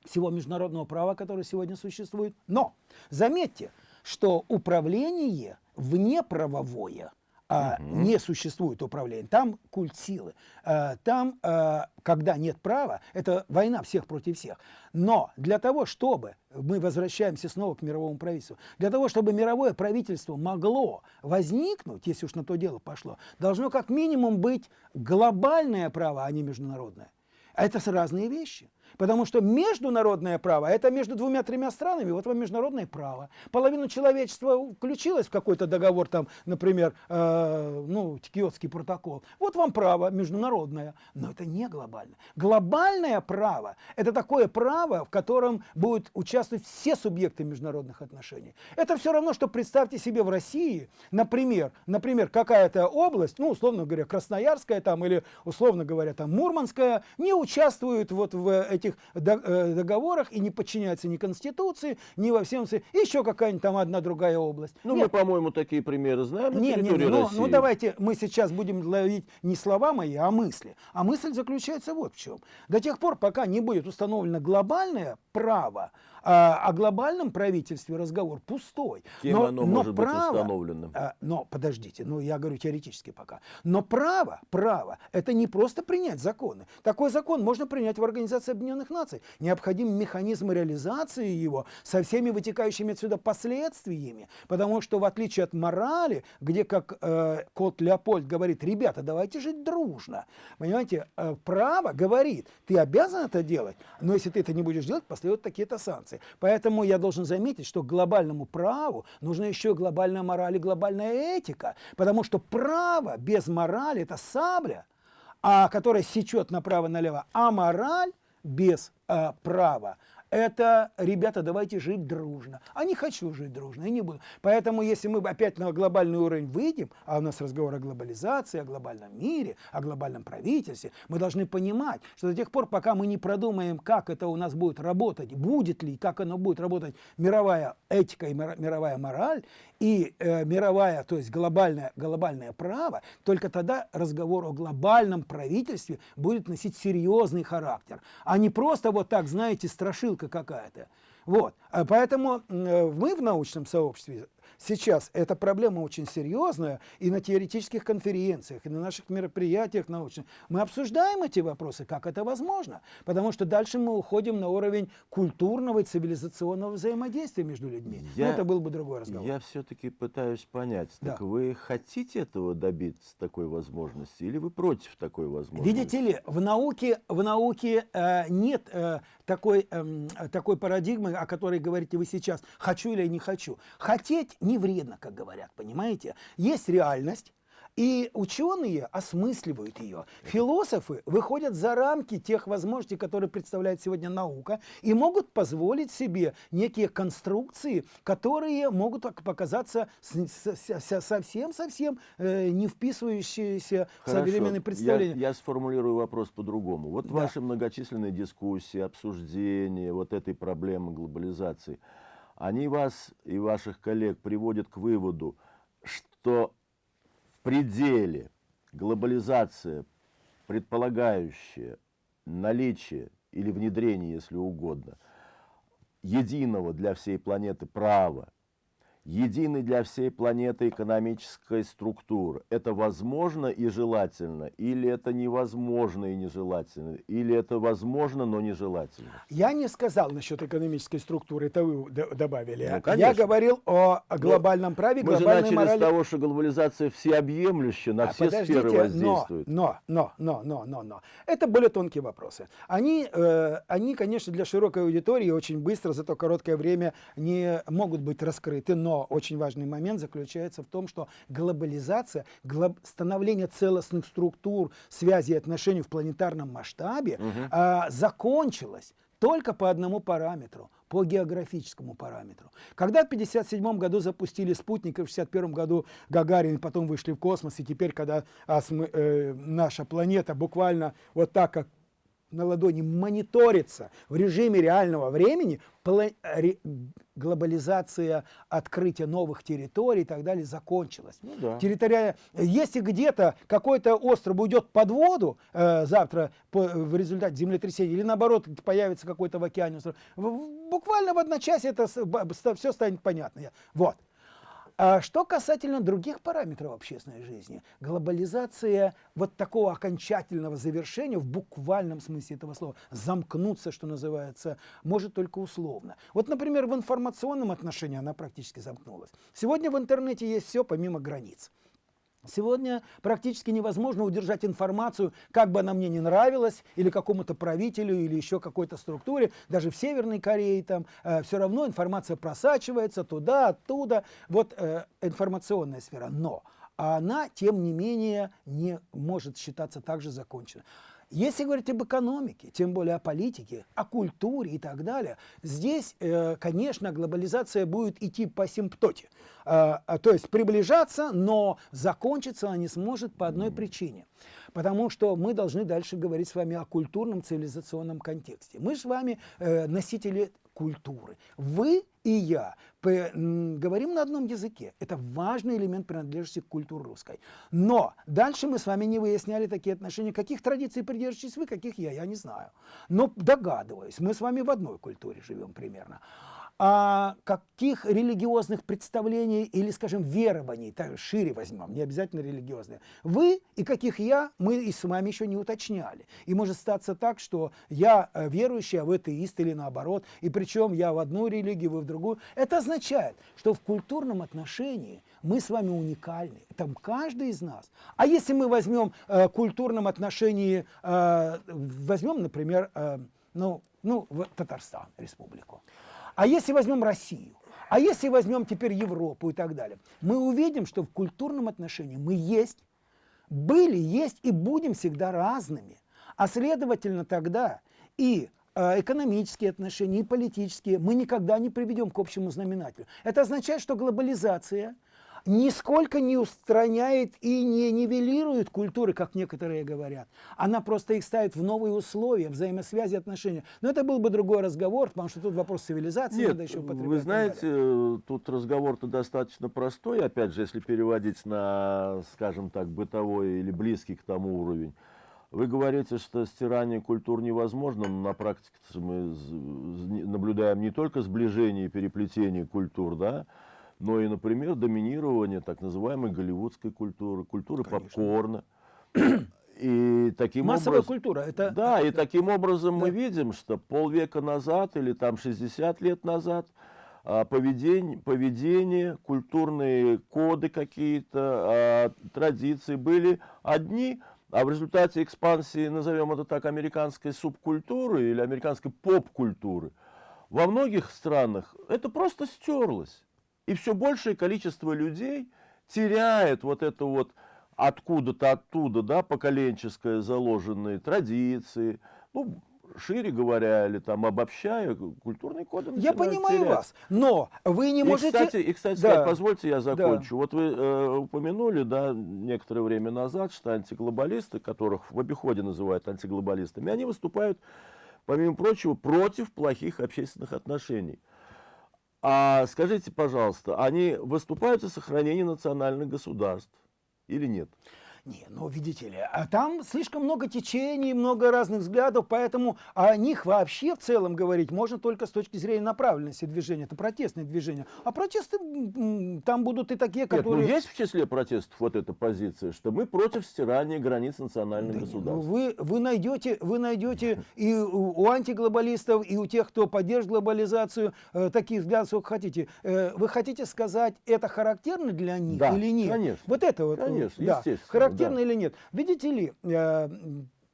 всего международного права, которое сегодня существует. Но заметьте, что управление внеправовое а, угу. не существует управления. Там культ силы. А, там, а, когда нет права, это война всех против всех. Но для того, чтобы, мы возвращаемся снова к мировому правительству, для того, чтобы мировое правительство могло возникнуть, если уж на то дело пошло, должно как минимум быть глобальное право, а не международное. Это разные вещи. Потому что международное право – это между двумя-тремя странами, вот вам международное право. Половина человечества включилась в какой-то договор, там, например, э, ну, Киотский протокол. Вот вам право международное, но это не глобальное. Глобальное право – это такое право, в котором будут участвовать все субъекты международных отношений. Это все равно, что представьте себе в России, например, например какая-то область, ну, условно говоря, Красноярская там, или, условно говоря, там, Мурманская, не участвует вот в этих э, договорах и не подчиняется ни Конституции, ни во всем... Еще какая-нибудь там одна другая область. Ну, нет. мы, по-моему, такие примеры знаем нет, нет, нет, ну, ну, давайте мы сейчас будем ловить не слова мои, а мысли. А мысль заключается вот в чем. До тех пор, пока не будет установлено глобальное право, а, о глобальном правительстве разговор пустой. Кем но, оно но может право, быть установлено? А, но подождите, ну я говорю теоретически пока. Но право, право, это не просто принять законы. Такой закон можно принять в Организации Объединенных Наций. Необходим механизм реализации его со всеми вытекающими отсюда последствиями. Потому что в отличие от морали, где, как э, кот Леопольд говорит, ребята, давайте жить дружно. Понимаете, э, право говорит, ты обязан это делать, но если ты это не будешь делать, последуют такие-то санкции. Глобализации. Поэтому я должен заметить, что к глобальному праву нужна еще глобальная мораль и глобальная этика. Потому что право без морали – это сабля, а, которая сечет направо-налево. А мораль без а, права это, ребята, давайте жить дружно. А не хочу жить дружно, и не буду. Поэтому, если мы опять на глобальный уровень выйдем, а у нас разговор о глобализации, о глобальном мире, о глобальном правительстве, мы должны понимать, что до тех пор, пока мы не продумаем, как это у нас будет работать, будет ли, как оно будет работать мировая этика и мировая мораль, и э, мировая, то есть глобальное, глобальное право, только тогда разговор о глобальном правительстве будет носить серьезный характер, а не просто вот так, знаете, страшилка какая-то. Вот. А поэтому э, мы в научном сообществе сейчас эта проблема очень серьезная, и на теоретических конференциях, и на наших мероприятиях научных мы обсуждаем эти вопросы, как это возможно, потому что дальше мы уходим на уровень культурного и цивилизационного взаимодействия между людьми. Я, Но это был бы другой разговор. Я все-таки пытаюсь понять, да. так вы хотите этого добиться, такой возможности, или вы против такой возможности? Видите ли, в науке, в науке э, нет э, такой, э, такой парадигмы, о которой говорите вы сейчас, хочу или не хочу. Хотеть не вредно, как говорят, понимаете? Есть реальность, и ученые осмысливают ее. Философы выходят за рамки тех возможностей, которые представляет сегодня наука, и могут позволить себе некие конструкции, которые могут показаться совсем-совсем э, не вписывающиеся в современные представления. Я, я сформулирую вопрос по-другому. Вот да. ваши многочисленные дискуссии, обсуждения вот этой проблемы глобализации – они вас и ваших коллег приводят к выводу, что в пределе глобализация, предполагающая наличие или внедрение, если угодно, единого для всей планеты права, единой для всей планеты экономической структуры. Это возможно и желательно, или это невозможно и нежелательно, или это возможно, но нежелательно? Я не сказал насчет экономической структуры, это вы добавили. Ну, Я говорил о глобальном но праве, мы глобальной же начали морали. с того, что глобализация всеобъемлющая, на а все сферы воздействует. Но, но, но, но, но, но. Это более тонкие вопросы. Они, э, они, конечно, для широкой аудитории очень быстро, за то короткое время не могут быть раскрыты, но но очень важный момент заключается в том, что глобализация, глоб... становление целостных структур, связи и отношений в планетарном масштабе угу. а, закончилось только по одному параметру по географическому параметру. Когда в 1957 году запустили спутник, и в 1961 году Гагарин, потом вышли в космос, и теперь, когда а, э, наша планета буквально вот так, как на ладони мониторится в режиме реального времени, глобализация открытия новых территорий и так далее закончилась. Ну, да. Территория... Если где-то какой-то остров уйдет под воду э, завтра по, в результате землетрясения, или наоборот появится какой-то в океане остров, буквально в одночасье это все станет понятно. Вот. А что касательно других параметров общественной жизни, глобализация вот такого окончательного завершения в буквальном смысле этого слова, замкнуться, что называется, может только условно. Вот, например, в информационном отношении она практически замкнулась. Сегодня в интернете есть все помимо границ. Сегодня практически невозможно удержать информацию, как бы она мне не нравилась, или какому-то правителю, или еще какой-то структуре. Даже в Северной Корее там э, все равно информация просачивается туда, оттуда. Вот э, информационная сфера. Но она, тем не менее, не может считаться также законченной. Если говорить об экономике, тем более о политике, о культуре и так далее, здесь, э, конечно, глобализация будет идти по симптоте. А, а, то есть приближаться, но закончиться она не сможет по одной причине. Потому что мы должны дальше говорить с вами о культурном цивилизационном контексте. Мы с вами э, носители культуры. Вы и я говорим на одном языке. Это важный элемент принадлежности к культуре русской. Но дальше мы с вами не выясняли такие отношения. Каких традиций придерживаетесь вы, каких я, я не знаю. Но догадываюсь, мы с вами в одной культуре живем примерно а каких религиозных представлений или, скажем, верований, так шире возьмем, не обязательно религиозные, вы и каких я, мы и с вами еще не уточняли. И может статься так, что я э, верующий, а вы атеист или наоборот, и причем я в одну религию, вы в другую. Это означает, что в культурном отношении мы с вами уникальны, там каждый из нас. А если мы возьмем э, в культурном отношении, э, возьмем, например, э, ну, ну, Татарстан, республику, А если возьмем Россию? А если возьмем теперь Европу и так далее? Мы увидим, что в культурном отношении мы есть, были, есть и будем всегда разными. А следовательно тогда и э, экономические отношения, и политические мы никогда не приведем к общему знаменателю. Это означает, что глобализация – нисколько не устраняет и не нивелирует культуры, как некоторые говорят. Она просто их ставит в новые условия, взаимосвязи, отношения. Но это был бы другой разговор, потому что тут вопрос цивилизации Нет, надо еще употреблять. Вы знаете, тут разговор-то достаточно простой, опять же, если переводить на, скажем так, бытовой или близкий к тому уровень. Вы говорите, что стирание культур невозможно, но на практике мы наблюдаем не только сближение и переплетение культур, да, но и, например, доминирование так называемой голливудской культуры, культуры Конечно. попкорна. И таким Массовая образом, культура. Это... Да, и таким образом да. мы видим, что полвека назад или там 60 лет назад а, поведение, поведение культурные коды какие-то, а, традиции были одни, а в результате экспансии, назовем это так, американской субкультуры или американской поп-культуры, во многих странах это просто стерлось. И все большее количество людей теряет вот это вот откуда-то оттуда, да, поколенческое заложенные традиции, ну, шире говоря, или там обобщая, культурный код Я понимаю терять. вас, но вы не и, можете... Кстати, и, кстати, да. позвольте я закончу. Да. Вот вы э, упомянули, да, некоторое время назад, что антиглобалисты, которых в обиходе называют антиглобалистами, они выступают, помимо прочего, против плохих общественных отношений. А скажите, пожалуйста, они выступают за сохранение национальных государств или нет? Не, ну видите ли, а там слишком много течений, много разных взглядов, поэтому о них вообще в целом говорить можно только с точки зрения направленности движения. Это протестное движение. А протесты там будут и такие, которые... Нет, ну есть в числе протестов вот эта позиция, что мы против стирания границ национальных да государств. Ну, вы, вы найдете, вы найдете и у, у антиглобалистов, и у тех, кто поддерживает глобализацию, э, такие взгляды, сколько хотите. Э, вы хотите сказать, это характерно для них да, или нет? конечно. Вот это вот. Конечно, да. естественно характерно да. или нет. Видите ли, э,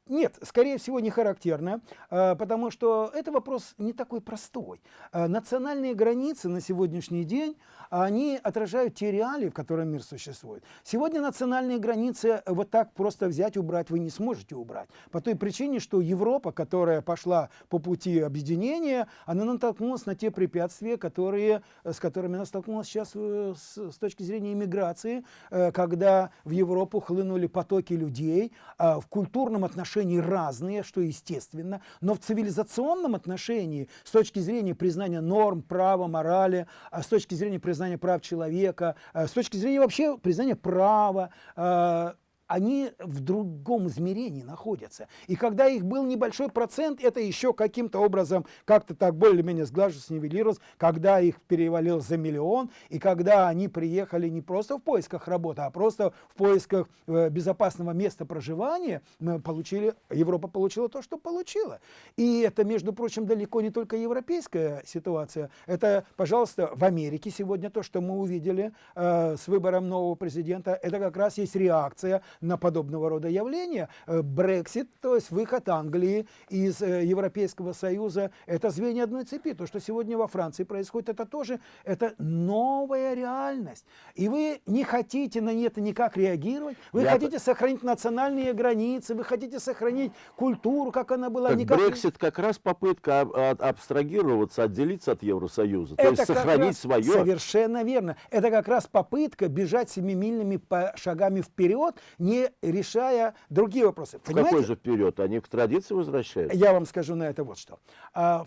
нет, скорее всего, не характерно, э, потому что это вопрос не такой простой. Э, национальные границы на сегодняшний день, они отражают те реалии, в котором мир существует. Сегодня национальные границы вот так просто взять, убрать вы не сможете убрать. По той причине, что Европа, которая пошла по пути объединения, она натолкнулась на те препятствия, которые, с которыми она столкнулась сейчас с, с точки зрения иммиграции, когда в Европу хлынули потоки людей в культурном отношении отношении разные, что естественно, но в цивилизационном отношении, с точки зрения признания норм, права, морали, а с точки зрения признания прав человека, а с точки зрения вообще признания права, а, они в другом измерении находятся. И когда их был небольшой процент, это еще каким-то образом как-то так более-менее сглаживалось, нивелировалось, когда их перевалил за миллион, и когда они приехали не просто в поисках работы, а просто в поисках э, безопасного места проживания, мы получили, Европа получила то, что получила. И это, между прочим, далеко не только европейская ситуация. Это, пожалуйста, в Америке сегодня то, что мы увидели э, с выбором нового президента, это как раз есть реакция на подобного рода явления. Брексит, то есть выход Англии из э, Европейского Союза, это звенья одной цепи. То, что сегодня во Франции происходит, это тоже это новая реальность. И вы не хотите на это никак реагировать, вы Я хотите сохранить национальные границы, вы хотите сохранить культуру, как она была. Так никак... Брексит как раз попытка абстрагироваться, отделиться от Евросоюза, это то есть сохранить раз, свое. Совершенно верно. Это как раз попытка бежать семимильными шагами вперед, не решая другие вопросы. В какой же вперед? Они к традиции возвращаются? Я вам скажу на это вот что. А,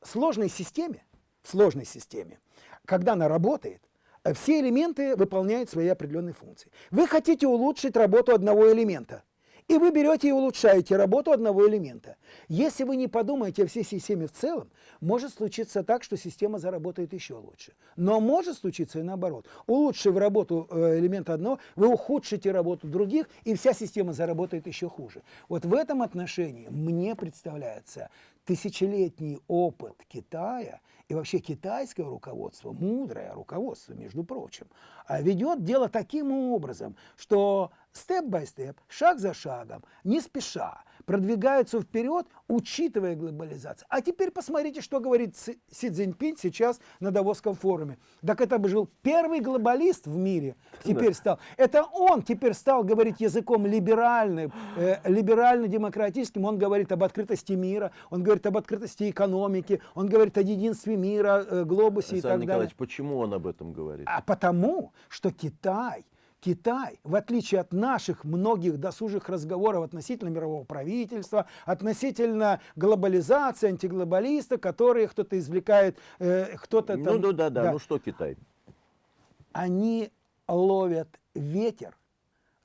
в сложной системе, в сложной системе, когда она работает, все элементы выполняют свои определенные функции. Вы хотите улучшить работу одного элемента – и вы берете и улучшаете работу одного элемента. Если вы не подумаете о всей системе в целом, может случиться так, что система заработает еще лучше. Но может случиться и наоборот. Улучшив работу э, элемента одного, вы ухудшите работу других, и вся система заработает еще хуже. Вот в этом отношении мне представляется тысячелетний опыт Китая и вообще китайское руководство, мудрое руководство, между прочим, а ведет дело таким образом, что степ-бай-степ, шаг за шагом, не спеша, продвигаются вперед, учитывая глобализацию. А теперь посмотрите, что говорит Си Цзиньпинь сейчас на Давосском форуме. Так это бы жил первый глобалист в мире, теперь стал. Это он теперь стал говорить языком либеральным, э, либерально-демократическим. Он говорит об открытости мира, он говорит об открытости экономики, он говорит о единстве мира, э, глобусе Александр и так Николаевич, далее. почему он об этом говорит? А потому, что Китай Китай, в отличие от наших многих досужих разговоров относительно мирового правительства, относительно глобализации, антиглобалиста, которые кто-то извлекает, э, кто-то там... Ну, ну да, да, да, ну что Китай? Они ловят ветер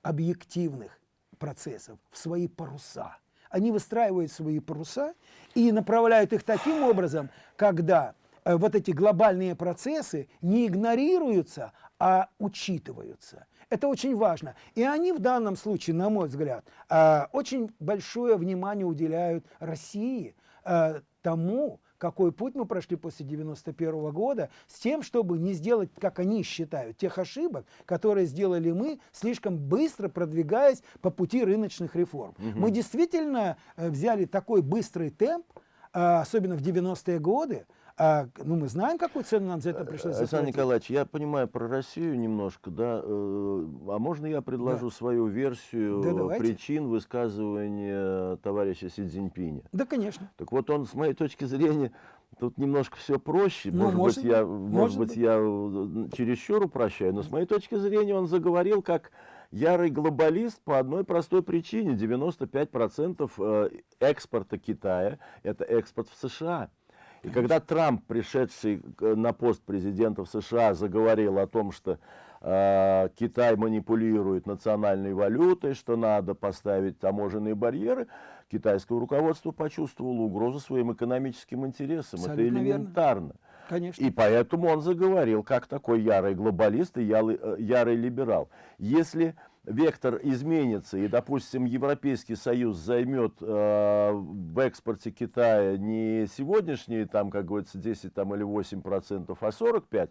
объективных процессов в свои паруса. Они выстраивают свои паруса и направляют их таким образом, когда э, вот эти глобальные процессы не игнорируются, а учитываются. Это очень важно. И они в данном случае, на мой взгляд, а, очень большое внимание уделяют России, а, тому, какой путь мы прошли после 91 года, с тем, чтобы не сделать, как они считают, тех ошибок, которые сделали мы, слишком быстро продвигаясь по пути рыночных реформ. Угу. Мы действительно э, взяли такой быстрый темп, особенно в 90-е годы, а, ну, мы знаем, какую цену нам за это пришлось заплатить. Александр Николаевич, я понимаю про Россию немножко, да, э, а можно я предложу да. свою версию да, причин высказывания товарища Си Цзиньпиня? Да, конечно. Так вот, он, с моей точки зрения, тут немножко все проще. Ну, может, может быть, я, может, может быть, я э, чересчур упрощаю, но с моей точки зрения он заговорил как ярый глобалист по одной простой причине. 95% э, экспорта Китая – это экспорт в США. И когда Трамп, пришедший на пост президента в США, заговорил о том, что э, Китай манипулирует национальной валютой, что надо поставить таможенные барьеры, китайское руководство почувствовало угрозу своим экономическим интересам. Абсолютно Это элементарно. Верно. Конечно. И поэтому он заговорил как такой ярый глобалист и ярый, э, ярый либерал. Если вектор изменится, и, допустим, Европейский Союз займет э, в экспорте Китая не сегодняшние, там, как говорится, 10 там, или 8 процентов, а 45,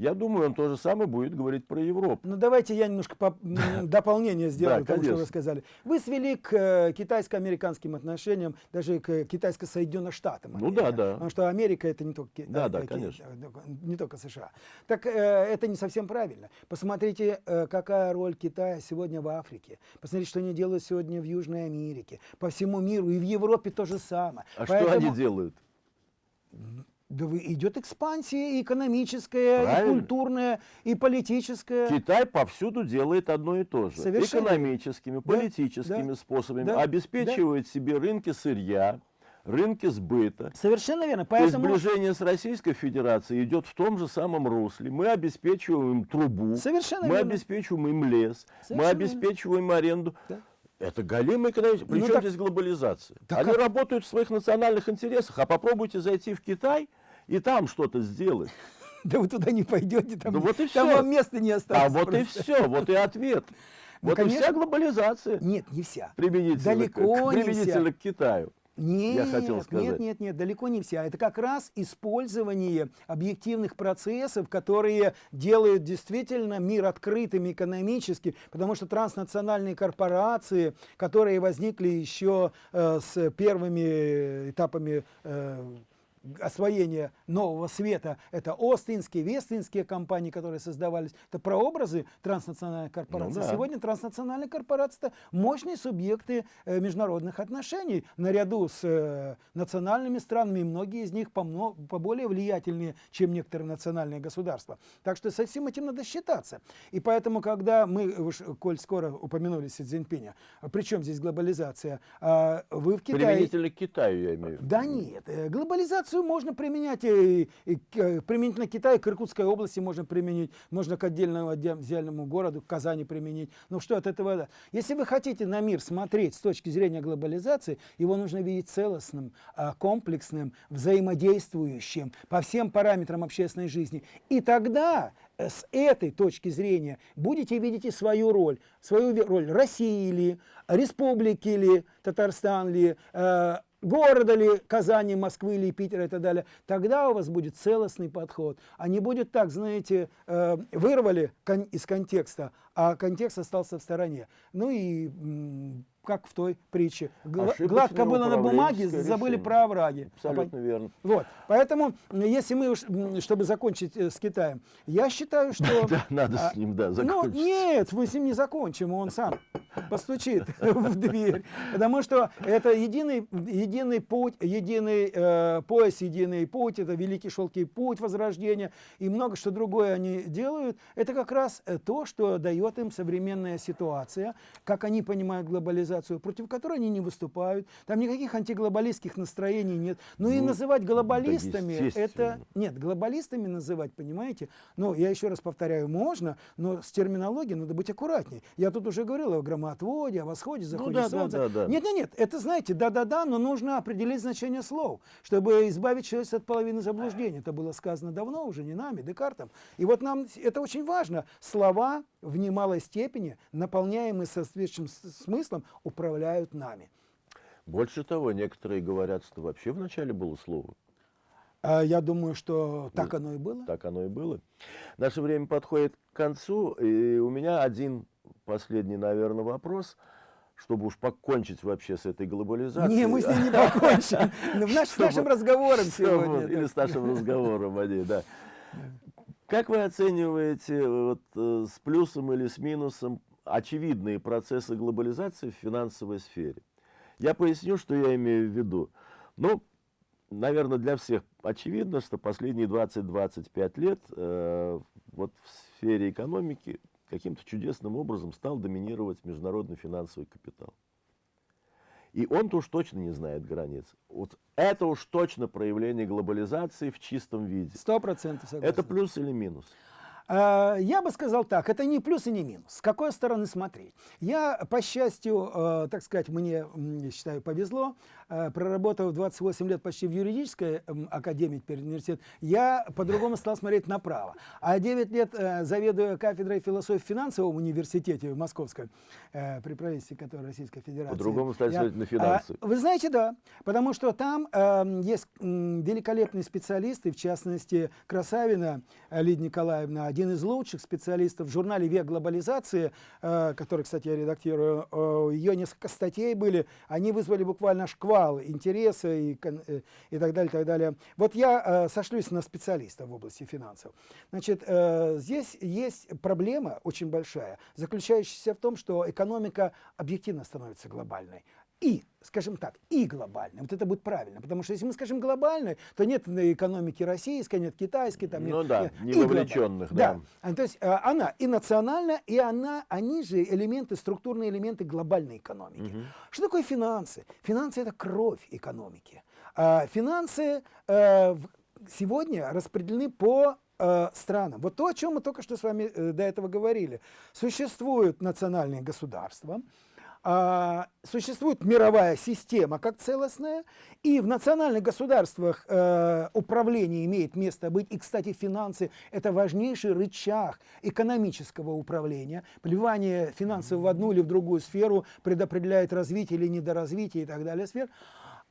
я думаю, он то же самое будет говорить про Европу. Ну, давайте я немножко по дополнение сделаю тому, что вы сказали. Вы свели к э, китайско-американским отношениям, даже к китайско-соединенным штатам. Ну да, да. Потому что Америка это не только, да, да, конечно. не только США. Так э, это не совсем правильно. Посмотрите, э, какая роль Китая сегодня в Африке. Посмотрите, что они делают сегодня в Южной Америке, по всему миру, и в Европе то же самое. А что они делают? Да идет экспансия и экономическая, Правильно. и культурная, и политическая. Китай повсюду делает одно и то же. Совершенно. Экономическими, да, политическими да, способами да, обеспечивает да. себе рынки сырья, рынки сбыта. Совершенно верно. Поэтому... То есть сближение с Российской Федерацией идет в том же самом русле. Мы обеспечиваем им трубу, Совершенно мы верно. обеспечиваем им лес, Совершенно мы обеспечиваем верно. аренду. Да. Это галимый экономический. Причем ну, так... здесь глобализация? Так Они как... работают в своих национальных интересах. А попробуйте зайти в Китай – и там что-то сделать. Да вы туда не пойдете, там, да вот и там все. вам места не останется. А вот просто. и все, вот и ответ. Ну, вот конечно, и вся глобализация. Нет, не вся. Применительно, Далеко к, применительно не к Китаю. Нет, я хотел сказать. нет, нет, нет, далеко не вся. Это как раз использование объективных процессов, которые делают действительно мир открытым экономически, потому что транснациональные корпорации, которые возникли еще э, с первыми этапами э, освоения нового света, это Остинские, Вестинские компании, которые создавались, это прообразы транснациональных корпораций. Ну, да. Сегодня транснациональные корпорации – это мощные субъекты э, международных отношений, наряду с э, национальными странами, и многие из них по, по более влиятельнее, чем некоторые национальные государства. Так что со всем этим надо считаться. И поэтому, когда мы, уж, коль скоро упомянули Си Цзиньпиня, причем здесь глобализация, а вы в Китае… Применительно к Китаю, я имею в виду. Да нет, э, глобализация Санкцию можно применять и, и, и применительно Китаю, к Иркутской области можно применить, можно к отдельному отдельному городу, к Казани применить. Ну что от этого? Если вы хотите на мир смотреть с точки зрения глобализации, его нужно видеть целостным, а, комплексным, взаимодействующим по всем параметрам общественной жизни. И тогда э, с этой точки зрения будете видеть и свою роль, свою роль России ли, республики ли, Татарстан ли, э, города ли Казани, Москвы или Питера и так далее, тогда у вас будет целостный подход. А не будет так, знаете, э, вырвали из контекста, а контекст остался в стороне. Ну и как в той приче. Гладко было на бумаге, забыли решение. про овраги. Абсолютно а, верно. Вот. Поэтому, если мы, уж, чтобы закончить э, с Китаем, я считаю, что... Да, надо с ним, да, ну, закончить. Ну, нет, мы с ним не закончим, он сам постучит в дверь. Потому что это единый, единый путь, единый э, пояс, единый путь, это великий шелкий путь возрождения, и много что другое они делают. Это как раз э, то, что дает им современная ситуация, как они понимают глобализацию глобализацию, против которой они не выступают. Там никаких антиглобалистских настроений нет. Ну, ну и называть глобалистами, да это... Нет, глобалистами называть, понимаете? Ну, я еще раз повторяю, можно, но с терминологией надо быть аккуратнее. Я тут уже говорил о громоотводе, о восходе, ну заходе ну, да, солнца. Да, да, да. Нет, нет, нет, это, знаете, да-да-да, но нужно определить значение слов, чтобы избавить человека от половины заблуждений. Это было сказано давно уже, не нами, Декартом. И вот нам это очень важно. Слова в немалой степени, наполняемые соответствующим смыслом, управляют нами. Больше того, некоторые говорят, что вообще вначале было слово. А я думаю, что так оно и было. Так оно и было. Наше время подходит к концу, и у меня один последний, наверное, вопрос, чтобы уж покончить вообще с этой глобализацией. Не, мы с ней не покончим. С нашим разговором сегодня. Или с нашим разговором о ней, да. Как вы оцениваете вот, э, с плюсом или с минусом очевидные процессы глобализации в финансовой сфере? Я поясню, что я имею в виду. Ну, наверное, для всех очевидно, что последние 20-25 лет э, вот в сфере экономики каким-то чудесным образом стал доминировать международный финансовый капитал. И он-то уж точно не знает границ. Вот это уж точно проявление глобализации в чистом виде. Сто процентов согласен. Это плюс или минус? А, я бы сказал так, это не плюс и не минус. С какой стороны смотреть? Я, по счастью, э, так сказать, мне, считаю, повезло. Э, проработав 28 лет почти в юридической академии, теперь университет, я по-другому стал смотреть направо. А 9 лет э, заведуя кафедрой философии в финансовом университете в Московском, при правительстве которой Российской Федерации. По-другому стали смотреть на финансы. Вы знаете, да. Потому что там есть великолепные специалисты, в частности, Красавина Лидия Николаевна, один из лучших специалистов в журнале «Век глобализации», э, который, кстати, я редактирую, э, ее несколько статей были, они вызвали буквально шквал интереса и, э, и так далее, так далее. Вот я сошлюсь на специалиста в области финансов. Значит, здесь есть проблема очень большая, заключающаяся в том, что экономика объективно становится глобальной и, скажем так, и глобальной. Вот это будет правильно, потому что если мы скажем глобальной, то нет экономики российской, нет китайской, там нет, ну да, нет, не вовлеченных, да. да. А, то есть а, она и национальная, и она, они же элементы, структурные элементы глобальной экономики. Угу. Что такое финансы? Финансы это кровь экономики. А, финансы а, сегодня распределены по э, странам. Вот то, о чем мы только что с вами э, до этого говорили. Существуют национальные государства, а, существует мировая система как целостная, и в национальных государствах э, управление имеет место быть. И, кстати, финансы – это важнейший рычаг экономического управления. Плевание финансов в одну или в другую сферу предопределяет развитие или недоразвитие и так далее сфер.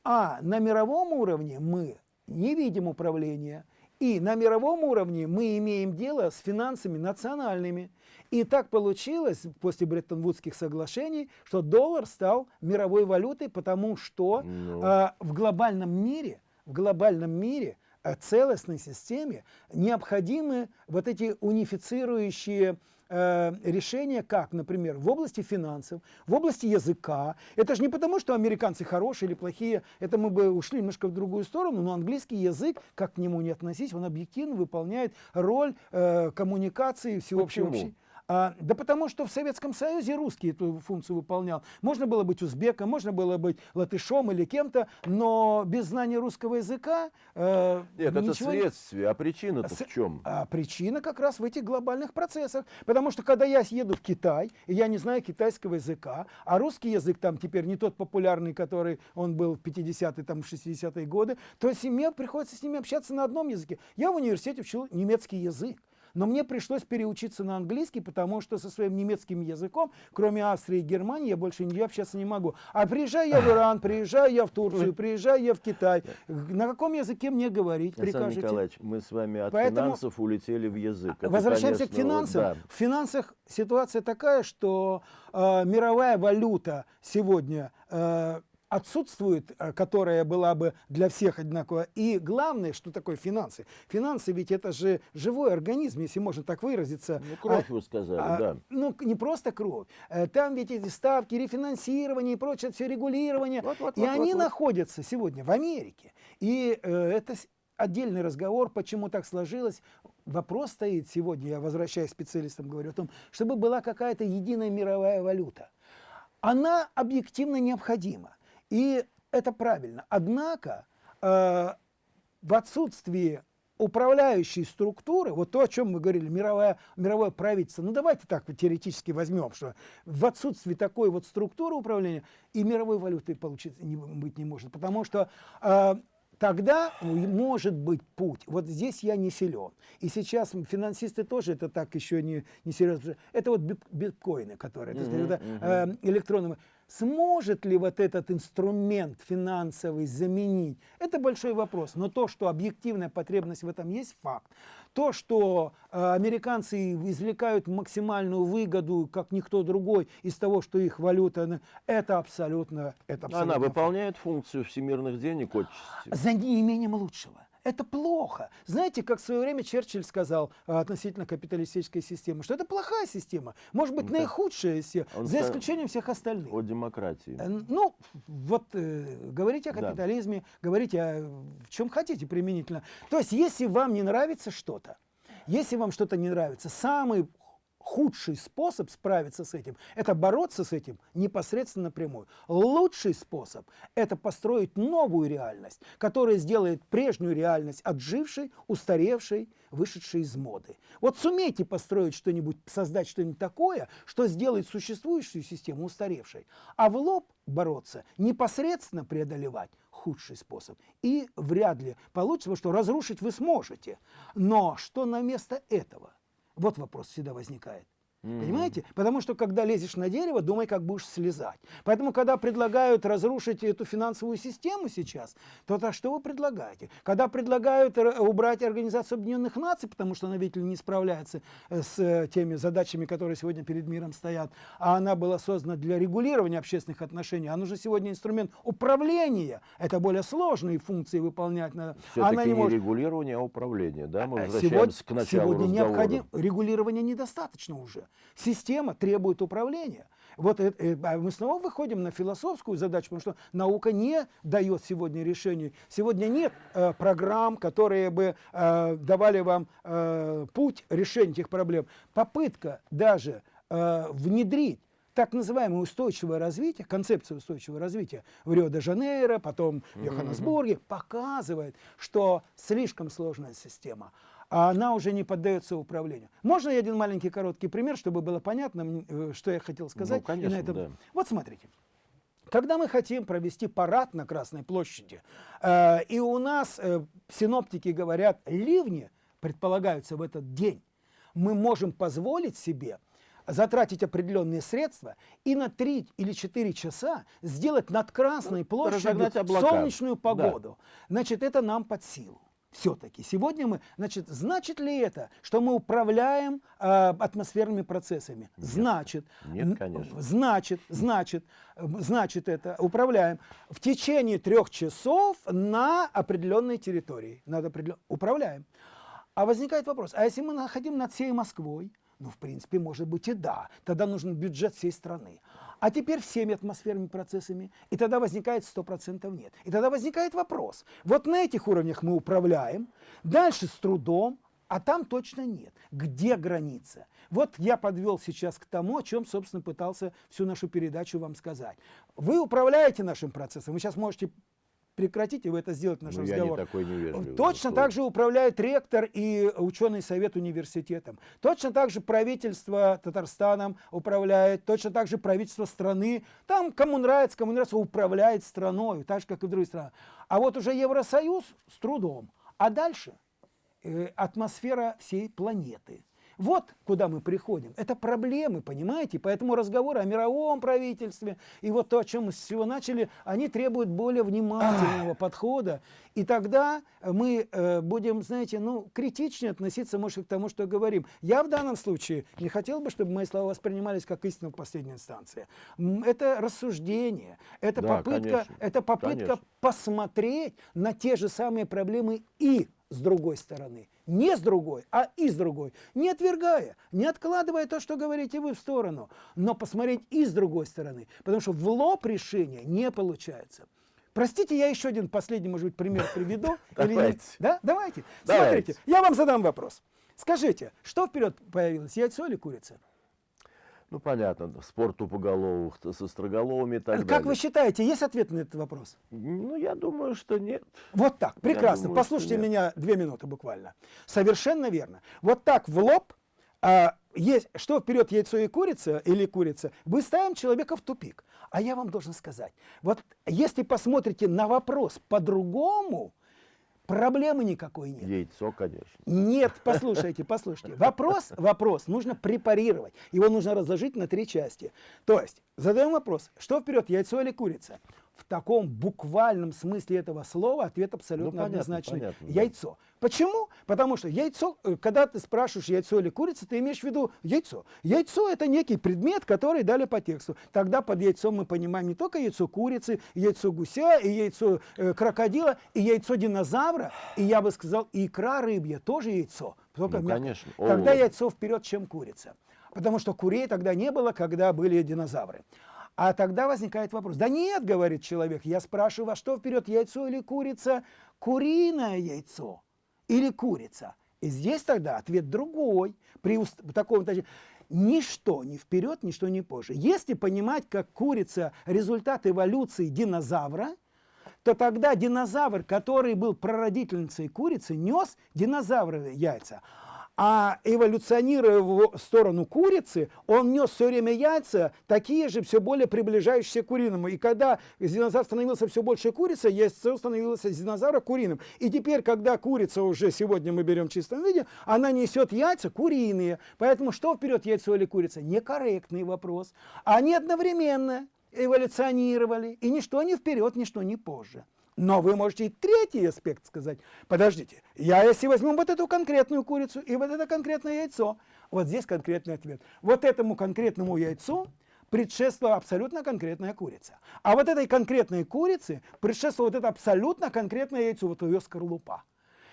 А на мировом уровне мы не видим управления, и на мировом уровне мы имеем дело с финансами национальными. И так получилось после Бреттон-Вудских соглашений, что доллар стал мировой валютой, потому что ну. э, в глобальном мире, в глобальном мире э, целостной системе необходимы вот эти унифицирующие э, решения, как, например, в области финансов, в области языка. Это же не потому, что американцы хорошие или плохие, это мы бы ушли немножко в другую сторону, но английский язык, как к нему не относись, он объективно выполняет роль э, коммуникации всеобщей. Почему? А, да потому что в Советском Союзе русский эту функцию выполнял. Можно было быть узбеком, можно было быть латышом или кем-то, но без знания русского языка э, Нет, это следствие, а причина-то в чем? А причина как раз в этих глобальных процессах. Потому что когда я еду в Китай, и я не знаю китайского языка, а русский язык там теперь не тот популярный, который он был в 50-е, там, 60-е годы, то семье приходится с ними общаться на одном языке. Я в университете учил немецкий язык. Но мне пришлось переучиться на английский, потому что со своим немецким языком, кроме Австрии и Германии, я больше нигде общаться не могу. А приезжаю я в Иран, приезжаю я в Турцию, приезжаю я в Китай. На каком языке мне говорить? Александр Прикажете? Николаевич, мы с вами от Поэтому- финансов улетели в язык. Это, Возвращаемся к конечно, вот финансам. да. В финансах ситуация такая, что э, мировая валюта сегодня э, отсутствует, э, которая была бы для всех одинаковая. И главное, что такое финансы? Финансы ведь это же живой организм, если можно так выразиться. Ну, кровь А- вы сказали, а, да. Ну, не просто кровь. Э, Там ведь эти ставки, рефинансирование и прочее, все регулирование. Вот, вот, и вот, они вот, находятся сегодня в Америке. И э, это отдельный разговор, почему так сложилось. Вопрос стоит сегодня, я возвращаюсь к специалистам, говорю о том, чтобы была какая-то единая мировая валюта. Она объективно необходима. И это правильно. Однако э, в отсутствии управляющей структуры, вот то, о чем мы говорили, мировое, мировое правительство, ну давайте так теоретически возьмем, что в отсутствии такой вот структуры управления и мировой валюты получить не, быть не может, потому что э, тогда может быть путь. Вот здесь я не силен. И сейчас финансисты тоже это так еще не, не серьезно. Это вот бит- биткоины, которые, так сказать, Мгм, это, э, электронные. Сможет ли вот этот инструмент финансовый заменить? Это большой вопрос. Но то, что объективная потребность в этом есть, факт. То, что э, американцы извлекают максимальную выгоду, как никто другой, из того, что их валюта, это абсолютно, это абсолютно Она факт. выполняет функцию всемирных денег отчасти. За неимением лучшего. Это плохо. Знаете, как в свое время Черчилль сказал а, относительно капиталистической системы, что это плохая система, может быть, Ну, наихудшая из всех, он за исключением всех остальных. О демократии. Э, Ну, вот э, говорите о Да. капитализме, говорите о в чем хотите применительно. То есть, если вам не нравится что-то, если вам что-то не нравится, самый худший способ справиться с этим – это бороться с этим непосредственно напрямую. Лучший способ – это построить новую реальность, которая сделает прежнюю реальность отжившей, устаревшей, вышедшей из моды. Вот сумейте построить что-нибудь, создать что-нибудь такое, что сделает существующую систему устаревшей, а в лоб бороться, непосредственно преодолевать худший способ. И вряд ли получится, что разрушить вы сможете. Но что на место этого? Вот вопрос всегда возникает. Мгм. Понимаете? Потому что когда лезешь на дерево, думай, как будешь слезать. Поэтому, когда предлагают разрушить эту финансовую систему сейчас, то так что вы предлагаете? Когда предлагают убрать Организацию Объединенных Наций, потому что она, видите ли, не справляется э, с э, теми задачами, которые сегодня перед миром стоят, а она была создана для регулирования общественных отношений, а нужен сегодня инструмент управления. Это более сложные функции выполнять надо. Все-таки Она не, не может регулирование, а управление. Да? Мы а возвращаемся к началу сегодня разговора. необходимо регулирование недостаточно уже. Система требует управления. Вот э- э, а мы снова выходим на философскую задачу, потому что наука не дает сегодня решений. Сегодня нет э, программ, которые бы э, давали вам э, путь решения этих проблем. Попытка даже э, внедрить так называемое устойчивое развитие, концепция устойчивого развития в Рио-де-Жанейро, потом в Йоханнесбурге, показывает, что слишком сложная система, а она уже не поддается управлению. Можно я один маленький короткий пример, чтобы было понятно, э, что я хотел сказать? И на конечно, этом- да. Вот смотрите. Когда мы хотим провести парад на Красной площади, э, и у нас э, синоптики говорят, ливни предполагаются в этот день, мы можем позволить себе затратить определенные средства и на 3 или 4 часа сделать над Красной площадью разогнать облака. солнечную Да. погоду. Значит, это нам под силу. Все-таки сегодня мы, значит, значит ли это, что мы управляем э, атмосферными процессами? Значит. Нет, конечно. Значит, значит, значит это управляем в течение трех часов на определенной территории. Над определен- Управляем. А возникает вопрос, а если мы находим над всей Москвой? Ну, в принципе, может быть и да. Тогда нужен бюджет всей страны. А теперь всеми атмосферными процессами. И тогда возникает 100% нет. И тогда возникает вопрос. Вот на этих уровнях мы управляем, дальше с трудом, а там точно нет. Где граница? Вот я подвел сейчас к тому, о чем, собственно, пытался всю нашу передачу вам сказать. Вы управляете нашим процессом. Вы сейчас можете прекратить, и вы это сделать наш Ну, я не разговор. такой невежливый. Точно так же управляет ректор и ученый совет университетом. Точно так же правительство Татарстаном управляет, точно так же правительство страны. Там кому нравится, кому нравится, управляет страной, так же, как и в других странах. А вот уже Евросоюз с трудом. А дальше? э, атмосфера всей планеты. Вот куда мы приходим. Это проблемы, понимаете? Поэтому разговоры о мировом правительстве и вот то, о чем мы с всего начали, они требуют более внимательного подхода. И тогда мы э, будем, знаете, ну, критичнее относиться, может, к тому, что говорим. Я в данном случае не хотел бы, чтобы мои слова воспринимались как истина в последней инстанции. Это рассуждение, это Да, попытка, конечно, это попытка конечно. посмотреть на те же самые проблемы и с другой стороны. Не с другой, а и с другой. Не отвергая, не откладывая то, что говорите вы в сторону, но посмотреть и с другой стороны. Потому что в лоб решения не получается. Простите, я еще один последний, может быть, пример приведу. Давайте. Да? Давайте. Смотрите, я вам задам вопрос. Скажите, что вперед появилось, яйцо или курица? Ну, понятно, спор тупоголовых со строголовыми и так как далее. вы считаете, есть ответ на этот вопрос? Ну, я думаю, что нет. Вот так, прекрасно. думаю, Послушайте меня две минуты буквально. Совершенно верно. Вот так в лоб, а, есть, что вперед яйцо и курица или курица, мы ставим человека в тупик. А я вам должен сказать, вот если посмотрите на вопрос по-другому, проблемы никакой нет. Яйцо, конечно. Нет, послушайте, послушайте. Вопрос, вопрос нужно препарировать. Его нужно разложить на три части. То есть, задаем вопрос, что вперед, яйцо или курица? В таком буквальном смысле этого слова ответ абсолютно Ну, понятно, однозначный. понятно, да. яйцо. Почему? Потому что яйцо, э, когда ты спрашиваешь яйцо или курица, ты имеешь в виду яйцо. Яйцо это некий предмет, который дали по тексту. Тогда под яйцом мы понимаем не только яйцо курицы, яйцо гуся, и яйцо э, крокодила, и яйцо динозавра, и я бы сказал, и икра рыбья тоже яйцо. Только Ну, мягко. конечно. Тогда О. яйцо вперед, чем курица. Потому что курей тогда не было, когда были динозавры. А тогда возникает вопрос. Да нет, говорит человек, я спрашиваю, а что вперед, яйцо или курица? Куриное яйцо или курица? И здесь тогда ответ другой. При уст- таком ничто не вперед, ничто не позже. Если понимать, как курица результат эволюции динозавра, то тогда динозавр, который был прародительницей курицы, нес динозавровые яйца. А эволюционируя в сторону курицы, он нес все время яйца, такие же, все более приближающиеся к куриному. И когда из динозавра становился все больше курица, яйцо становилось динозавра куриным. И теперь, когда курица уже сегодня мы берем в чистом виде, она несет яйца куриные. Поэтому что вперед, яйцо или курица? Некорректный вопрос. Они одновременно эволюционировали, и ничто не вперед, ничто не позже. Но вы можете и третий аспект сказать. Подождите, я если возьму вот эту конкретную курицу и вот это конкретное яйцо, вот здесь конкретный ответ. Вот этому конкретному яйцу предшествовала абсолютно конкретная курица. А вот этой конкретной курице предшествовало вот это абсолютно конкретное яйцо, вот ее скорлупа.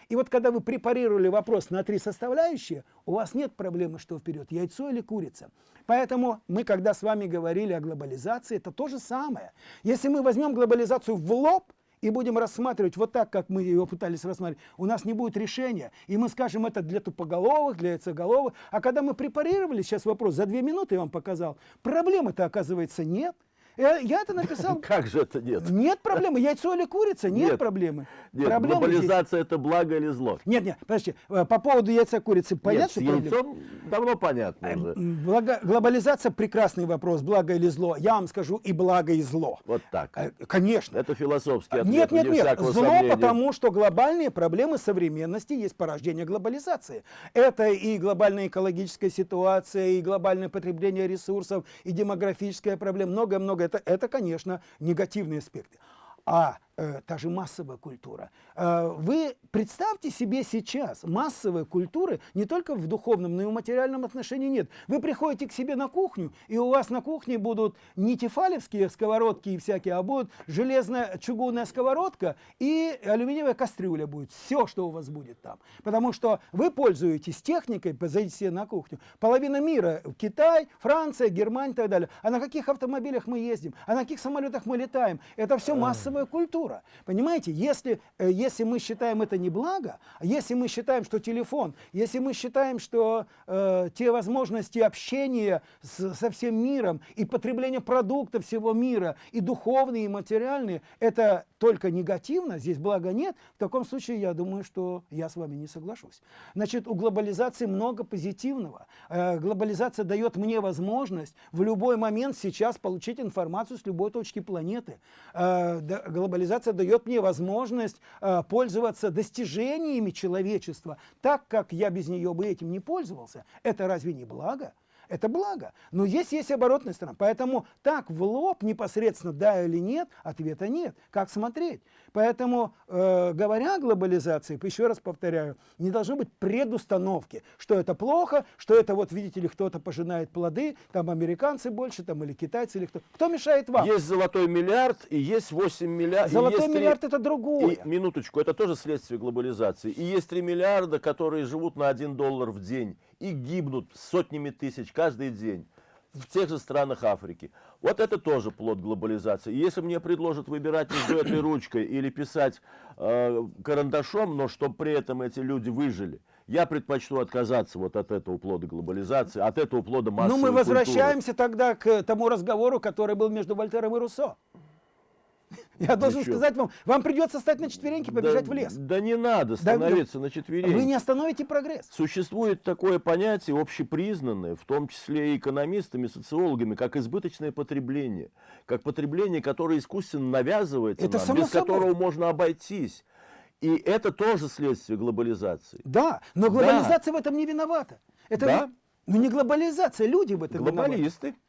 И вот когда вы препарировали вопрос на три составляющие, у вас нет проблемы, что вперед, яйцо или курица. Поэтому мы, когда с вами говорили о глобализации, это то же самое. Если мы возьмем глобализацию в лоб, и будем рассматривать вот так, как мы ее пытались рассматривать, у нас не будет решения. И мы скажем это для тупоголовых, для яйцеголовых. А когда мы препарировали, сейчас вопрос, за две минуты я вам показал, проблемы-то оказывается нет. Я, это написал. Как же это нет? Нет проблемы. Яйцо или курица? Нет, Нет. проблемы. Нет, Проблемы здесь- глобализация это благо или зло? Нет, нет, подожди. Э, По поводу яйца курицы Нет, понятно, с что проблема? яйцом давно понятно уже. М, благо- глобализация прекрасный вопрос, благо или зло. Я вам скажу и благо, и зло. Вот так. Э, Конечно. Это философский ответ, Нет, нет, нет. Зло, сомнения. потому что глобальные проблемы современности есть порождение глобализации. Это и глобальная экологическая ситуация, и глобальное потребление ресурсов, и демографическая проблема, многое-многое. Это, это, конечно, негативные аспекты. А та же массовая культура. Э, вы представьте себе сейчас, массовой культуры не только в духовном, но и в материальном отношении нет. Вы приходите к себе на кухню, и у вас на кухне будут не тефалевские сковородки и всякие, а будут железная чугунная сковородка и алюминиевая кастрюля будет. Все, что у вас будет там. Потому что вы пользуетесь техникой, позовите себе на кухню. Половина мира, Китай, Франция, Германия и так далее. А на каких автомобилях мы ездим? А на каких самолетах мы летаем? Это все массовая культура. Понимаете, если, э, если мы считаем это не благо, а если мы считаем, что телефон, если мы считаем, что э, те возможности общения с- со всем миром и потребление продуктов всего мира, и духовные, и материальные, это только негативно, здесь блага нет, в таком случае я думаю, что я с вами не соглашусь. Значит, у глобализации много позитивного. Э, глобализация дает мне возможность в любой момент сейчас получить информацию с любой точки планеты. Э, да, глобализация глобализация дает мне возможность э, пользоваться достижениями человечества так, как я без нее бы этим не пользовался. Это разве не благо? Это благо. Но есть есть оборотная сторона. Поэтому так в лоб непосредственно да или нет, ответа нет. Как смотреть? Поэтому, э, говоря о глобализации, еще раз повторяю, не должно быть предустановки, что это плохо, что это вот, видите ли, кто-то пожинает плоды, там американцы больше, там или китайцы, или кто. Кто мешает вам? Есть золотой миллиард и есть 8 миллиардов. Золотой миллиард 3... это другое. И, минуточку, это тоже следствие глобализации. И есть 3 миллиарда, которые живут на 1 доллар в день и гибнут сотнями тысяч каждый день в тех же странах Африки. Вот это тоже плод глобализации. И если мне предложат выбирать между этой ручкой или писать э, карандашом, но чтобы при этом эти люди выжили, я предпочту отказаться вот от этого плода глобализации, от этого плода массовой Ну мы возвращаемся культуры. тогда к тому разговору, который был между Вольтером и Руссо. Я должен Ничего. сказать вам, вам придется стать на четвереньки, побежать да, в лес. Да не надо становиться да, на четвереньки. Вы не остановите прогресс. Существует такое понятие общепризнанное, в том числе и экономистами, социологами, как избыточное потребление. Как потребление, которое искусственно навязывается Это нам, без собой. которого можно обойтись. И это тоже следствие глобализации. Да, но глобализация да. в этом не виновата. Это да? не, ну не глобализация, люди в этом Глобалисты. виноваты.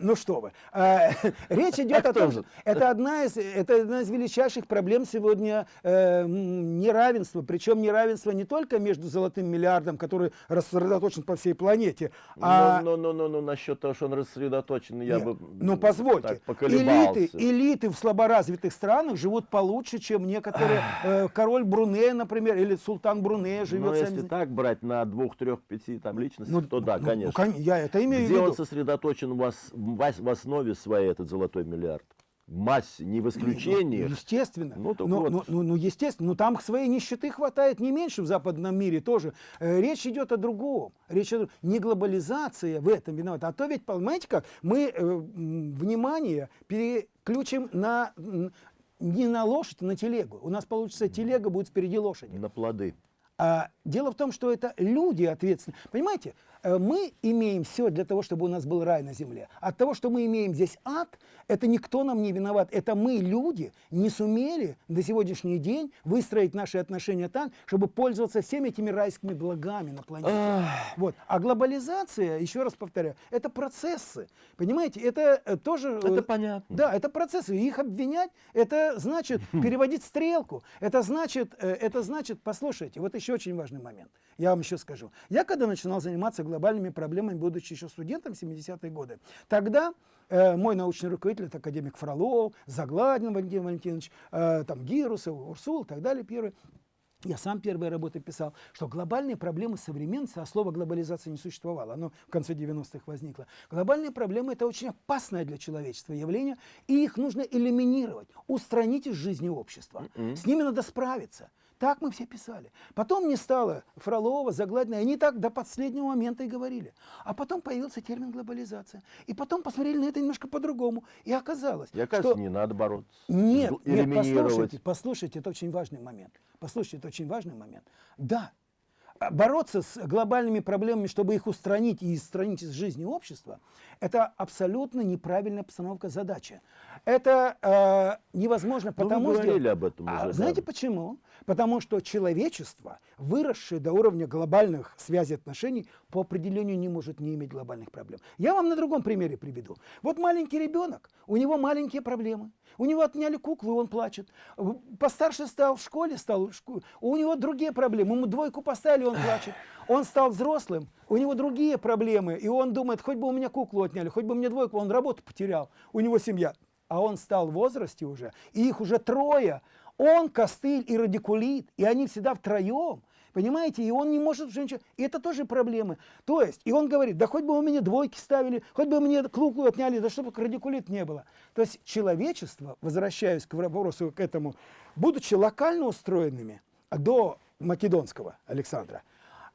Ну что вы. А, речь идет а о том, что это одна, из, это одна из величайших проблем сегодня э, неравенства. Причем неравенство не только между золотым миллиардом, который рассредоточен по всей планете. А... Ну, ну, ну, ну, насчет того, что он рассредоточен, я Нет, бы Ну, позвольте. Элиты, элиты в слаборазвитых странах живут получше, чем некоторые. Э, король Брунея, например, или султан Брунея живет. Ну, если так брать на двух, трех, пяти там личностей, ну, то да, ну, конечно. Ну, я это имею Где в виду. он сосредоточен у вас в основе своей этот золотой миллиард. В массе, не в исключении. Ну, естественно. Ну, ну, вот. ну, ну, ну, естественно. Но там своей нищеты хватает не меньше в западном мире тоже. Э, речь идет о другом. Речь идет не глобализация в этом виновата. А то ведь, понимаете как, мы э, внимание переключим на не на лошадь, а на телегу. У нас получится телега будет впереди лошади. На плоды. А, дело в том, что это люди ответственны. Понимаете, мы имеем все для того, чтобы у нас был рай на земле. От того, что мы имеем здесь ад, это никто нам не виноват. Это мы, люди, не сумели до сегодняшний день выстроить наши отношения так, чтобы пользоваться всеми этими райскими благами на планете. Вот. А глобализация, еще раз повторяю, это процессы. Понимаете, это э, тоже... Это понятно. Да, это процессы. Их обвинять, это значит переводить стрелку. Это значит, э, это значит, послушайте, вот еще очень важный момент. Я вам еще скажу. Я когда начинал заниматься глобальными проблемами, будучи еще студентом в 70-е годы. Тогда э, мой научный руководитель, это академик Фролов, Загладин Валентин Валентинович, э, там Гирусов, Урсул и так далее, первый. Я сам первые работы писал, что глобальные проблемы современности, а слова глобализация не существовало, оно в конце 90-х возникло. Глобальные проблемы – это очень опасное для человечества явление, и их нужно элиминировать, устранить из жизни общества. Mm -hmm. С ними надо справиться. Так мы все писали. Потом не стало Фролова, Загладина, они так до последнего момента и говорили. А потом появился термин глобализация. И потом посмотрели на это немножко по-другому. И оказалось, Я, кажется, что... не надо бороться. Нет, нет, послушайте, послушайте, это очень важный момент. Послушайте, это очень важный момент. Да, а бороться с глобальными проблемами, чтобы их устранить и устранить из жизни общества, это абсолютно неправильная постановка задачи. Это э, невозможно, ну, потому что... об этом а, знаете почему? Потому что человечество, выросшее до уровня глобальных связей отношений, по определению не может не иметь глобальных проблем. Я вам на другом примере приведу. Вот маленький ребенок, у него маленькие проблемы. У него отняли куклу, он плачет. Постарше стал в школе, стал, у него другие проблемы. Ему двойку поставили, он плачет. Он стал взрослым, у него другие проблемы, и он думает, хоть бы у меня куклу отняли, хоть бы мне двойку, он работу потерял, у него семья. А он стал в возрасте уже, и их уже трое. Он, Костыль и Радикулит, и они всегда втроем. Понимаете? И он не может уже ничего. И это тоже проблемы. То есть, и он говорит, да хоть бы у меня двойки ставили, хоть бы мне клуку отняли, да чтобы радикулит не было. То есть человечество, возвращаясь к вопросу к этому, будучи локально устроенными до македонского Александра,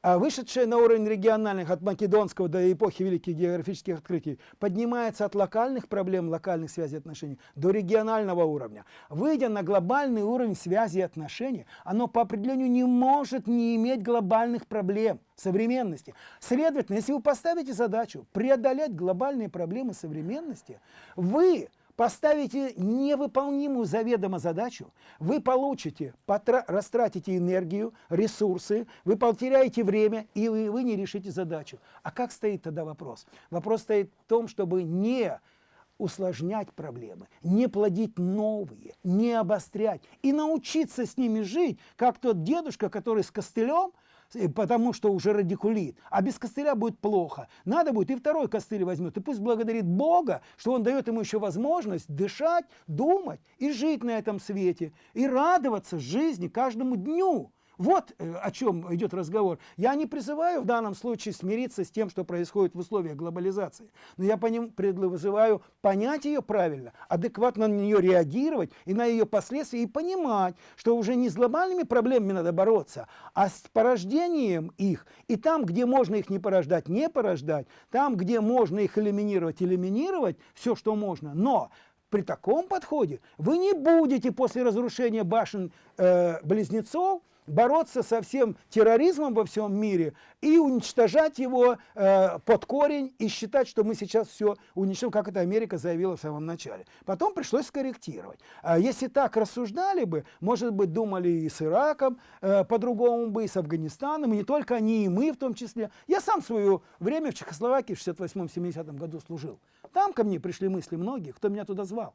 вышедшая на уровень региональных от македонского до эпохи великих географических открытий, поднимается от локальных проблем, локальных связей отношений до регионального уровня. Выйдя на глобальный уровень связи и отношений, оно по определению не может не иметь глобальных проблем современности. Следовательно, если вы поставите задачу преодолеть глобальные проблемы современности, вы поставите невыполнимую заведомо задачу, вы получите, растратите энергию, ресурсы, вы потеряете время, и вы, вы не решите задачу. А как стоит тогда вопрос? Вопрос стоит в том, чтобы не усложнять проблемы, не плодить новые, не обострять и научиться с ними жить, как тот дедушка, который с костылем – потому что уже радикулит. А без костыля будет плохо. Надо будет и второй костыль возьмет. И пусть благодарит Бога, что он дает ему еще возможность дышать, думать и жить на этом свете. И радоваться жизни каждому дню. Вот э, о чем идет разговор. Я не призываю в данном случае смириться с тем, что происходит в условиях глобализации, но я по ним призываю понять ее правильно, адекватно на нее реагировать и на ее последствия, и понимать, что уже не с глобальными проблемами надо бороться, а с порождением их. И там, где можно их не порождать, не порождать, там, где можно их элиминировать, элиминировать, все, что можно. Но при таком подходе вы не будете после разрушения башен э, близнецов бороться со всем терроризмом во всем мире и уничтожать его э, под корень и считать, что мы сейчас все уничтожим, как это Америка заявила в самом начале. Потом пришлось скорректировать. А если так рассуждали бы, может быть, думали и с Ираком э, по-другому бы, и с Афганистаном, и не только они, и мы в том числе. Я сам свое время в Чехословакии в 68-70 году служил. Там ко мне пришли мысли многих, кто меня туда звал.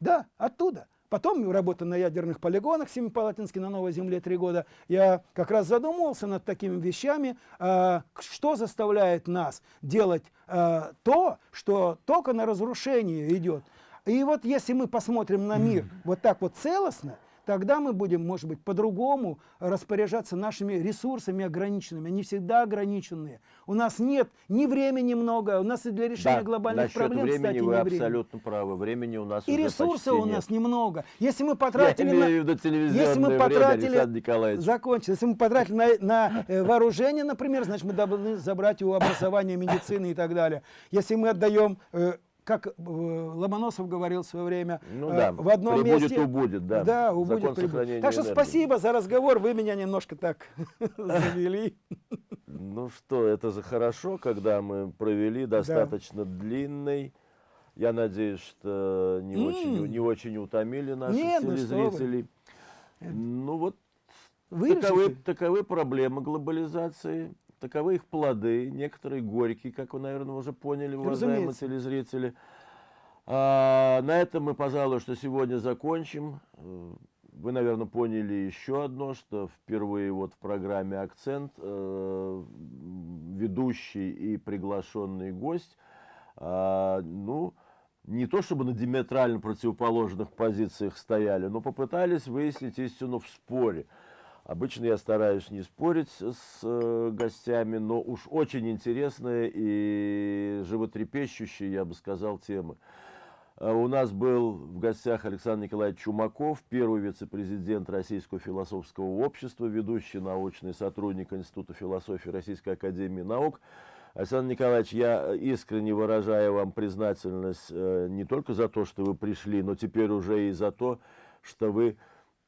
Да, оттуда. Потом работа на ядерных полигонах Семипалатинске на Новой Земле три года. Я как раз задумывался над такими вещами, э, что заставляет нас делать э, то, что только на разрушение идет. И вот если мы посмотрим на мир вот так вот целостно, тогда мы будем, может быть, по-другому распоряжаться нашими ресурсами ограниченными. Они всегда ограниченные. У нас нет ни времени много, у нас и для решения да, глобальных проблем, времени кстати, вы не абсолютно правы. Времени у нас И ресурсов у нет. нас немного. Если мы потратили Я имею в виду если мы время, потратили, Николаевич. закончил, если мы потратили на, на э, вооружение, например, значит, мы должны забрать у образования, медицины и так далее. Если мы отдаем э, как э, Ломоносов говорил в свое время, ну, э, да. в одном прибудет, месте... убудет, да. Да, убудет, Закон прибудет. Так что энергии. спасибо за разговор, вы меня немножко так завели. Ну что, это же хорошо, когда мы провели достаточно длинный. Я надеюсь, что не, М. очень, не очень утомили наших Нет, ну телезрителей. Ну вот Вырежете? таковы, таковы проблемы глобализации, таковы их плоды, некоторые горькие, как вы, наверное, уже поняли, уважаемые телезрители. А, на этом мы, пожалуй, что сегодня закончим. Э, Вы, наверное, поняли еще одно, что впервые вот в программе «Акцент» э, ведущий и приглашенный гость, а, ну, не то чтобы на диаметрально противоположных позициях стояли, но попытались выяснить истину в споре. Обычно я стараюсь не спорить с э, гостями, но уж очень интересные и животрепещущие, я бы сказал, темы. Э, У нас был в гостях Александр Николаевич Чумаков, первый вице-президент Российского философского общества, ведущий научный сотрудник Института философии Российской Академии Наук. Александр Николаевич, я искренне выражаю вам признательность э, не только за то, что вы пришли, но теперь уже и за то, что вы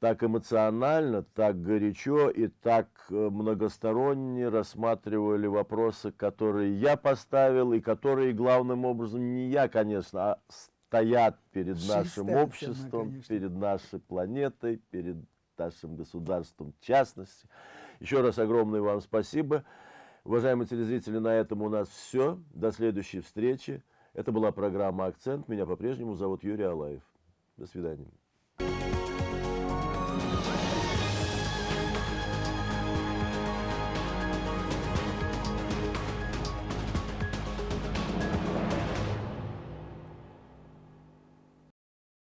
так эмоционально, так горячо и так э, многосторонне рассматривали вопросы, которые я поставил, и которые главным образом не я, конечно, а стоят перед Жизнь нашим обществом, конечно. перед нашей планетой, перед нашим государством в частности. Еще раз огромное вам спасибо. Уважаемые телезрители, на этом у нас все. До следующей встречи. Это была программа «Акцент». Меня по-прежнему зовут Юрий Алаев. До свидания.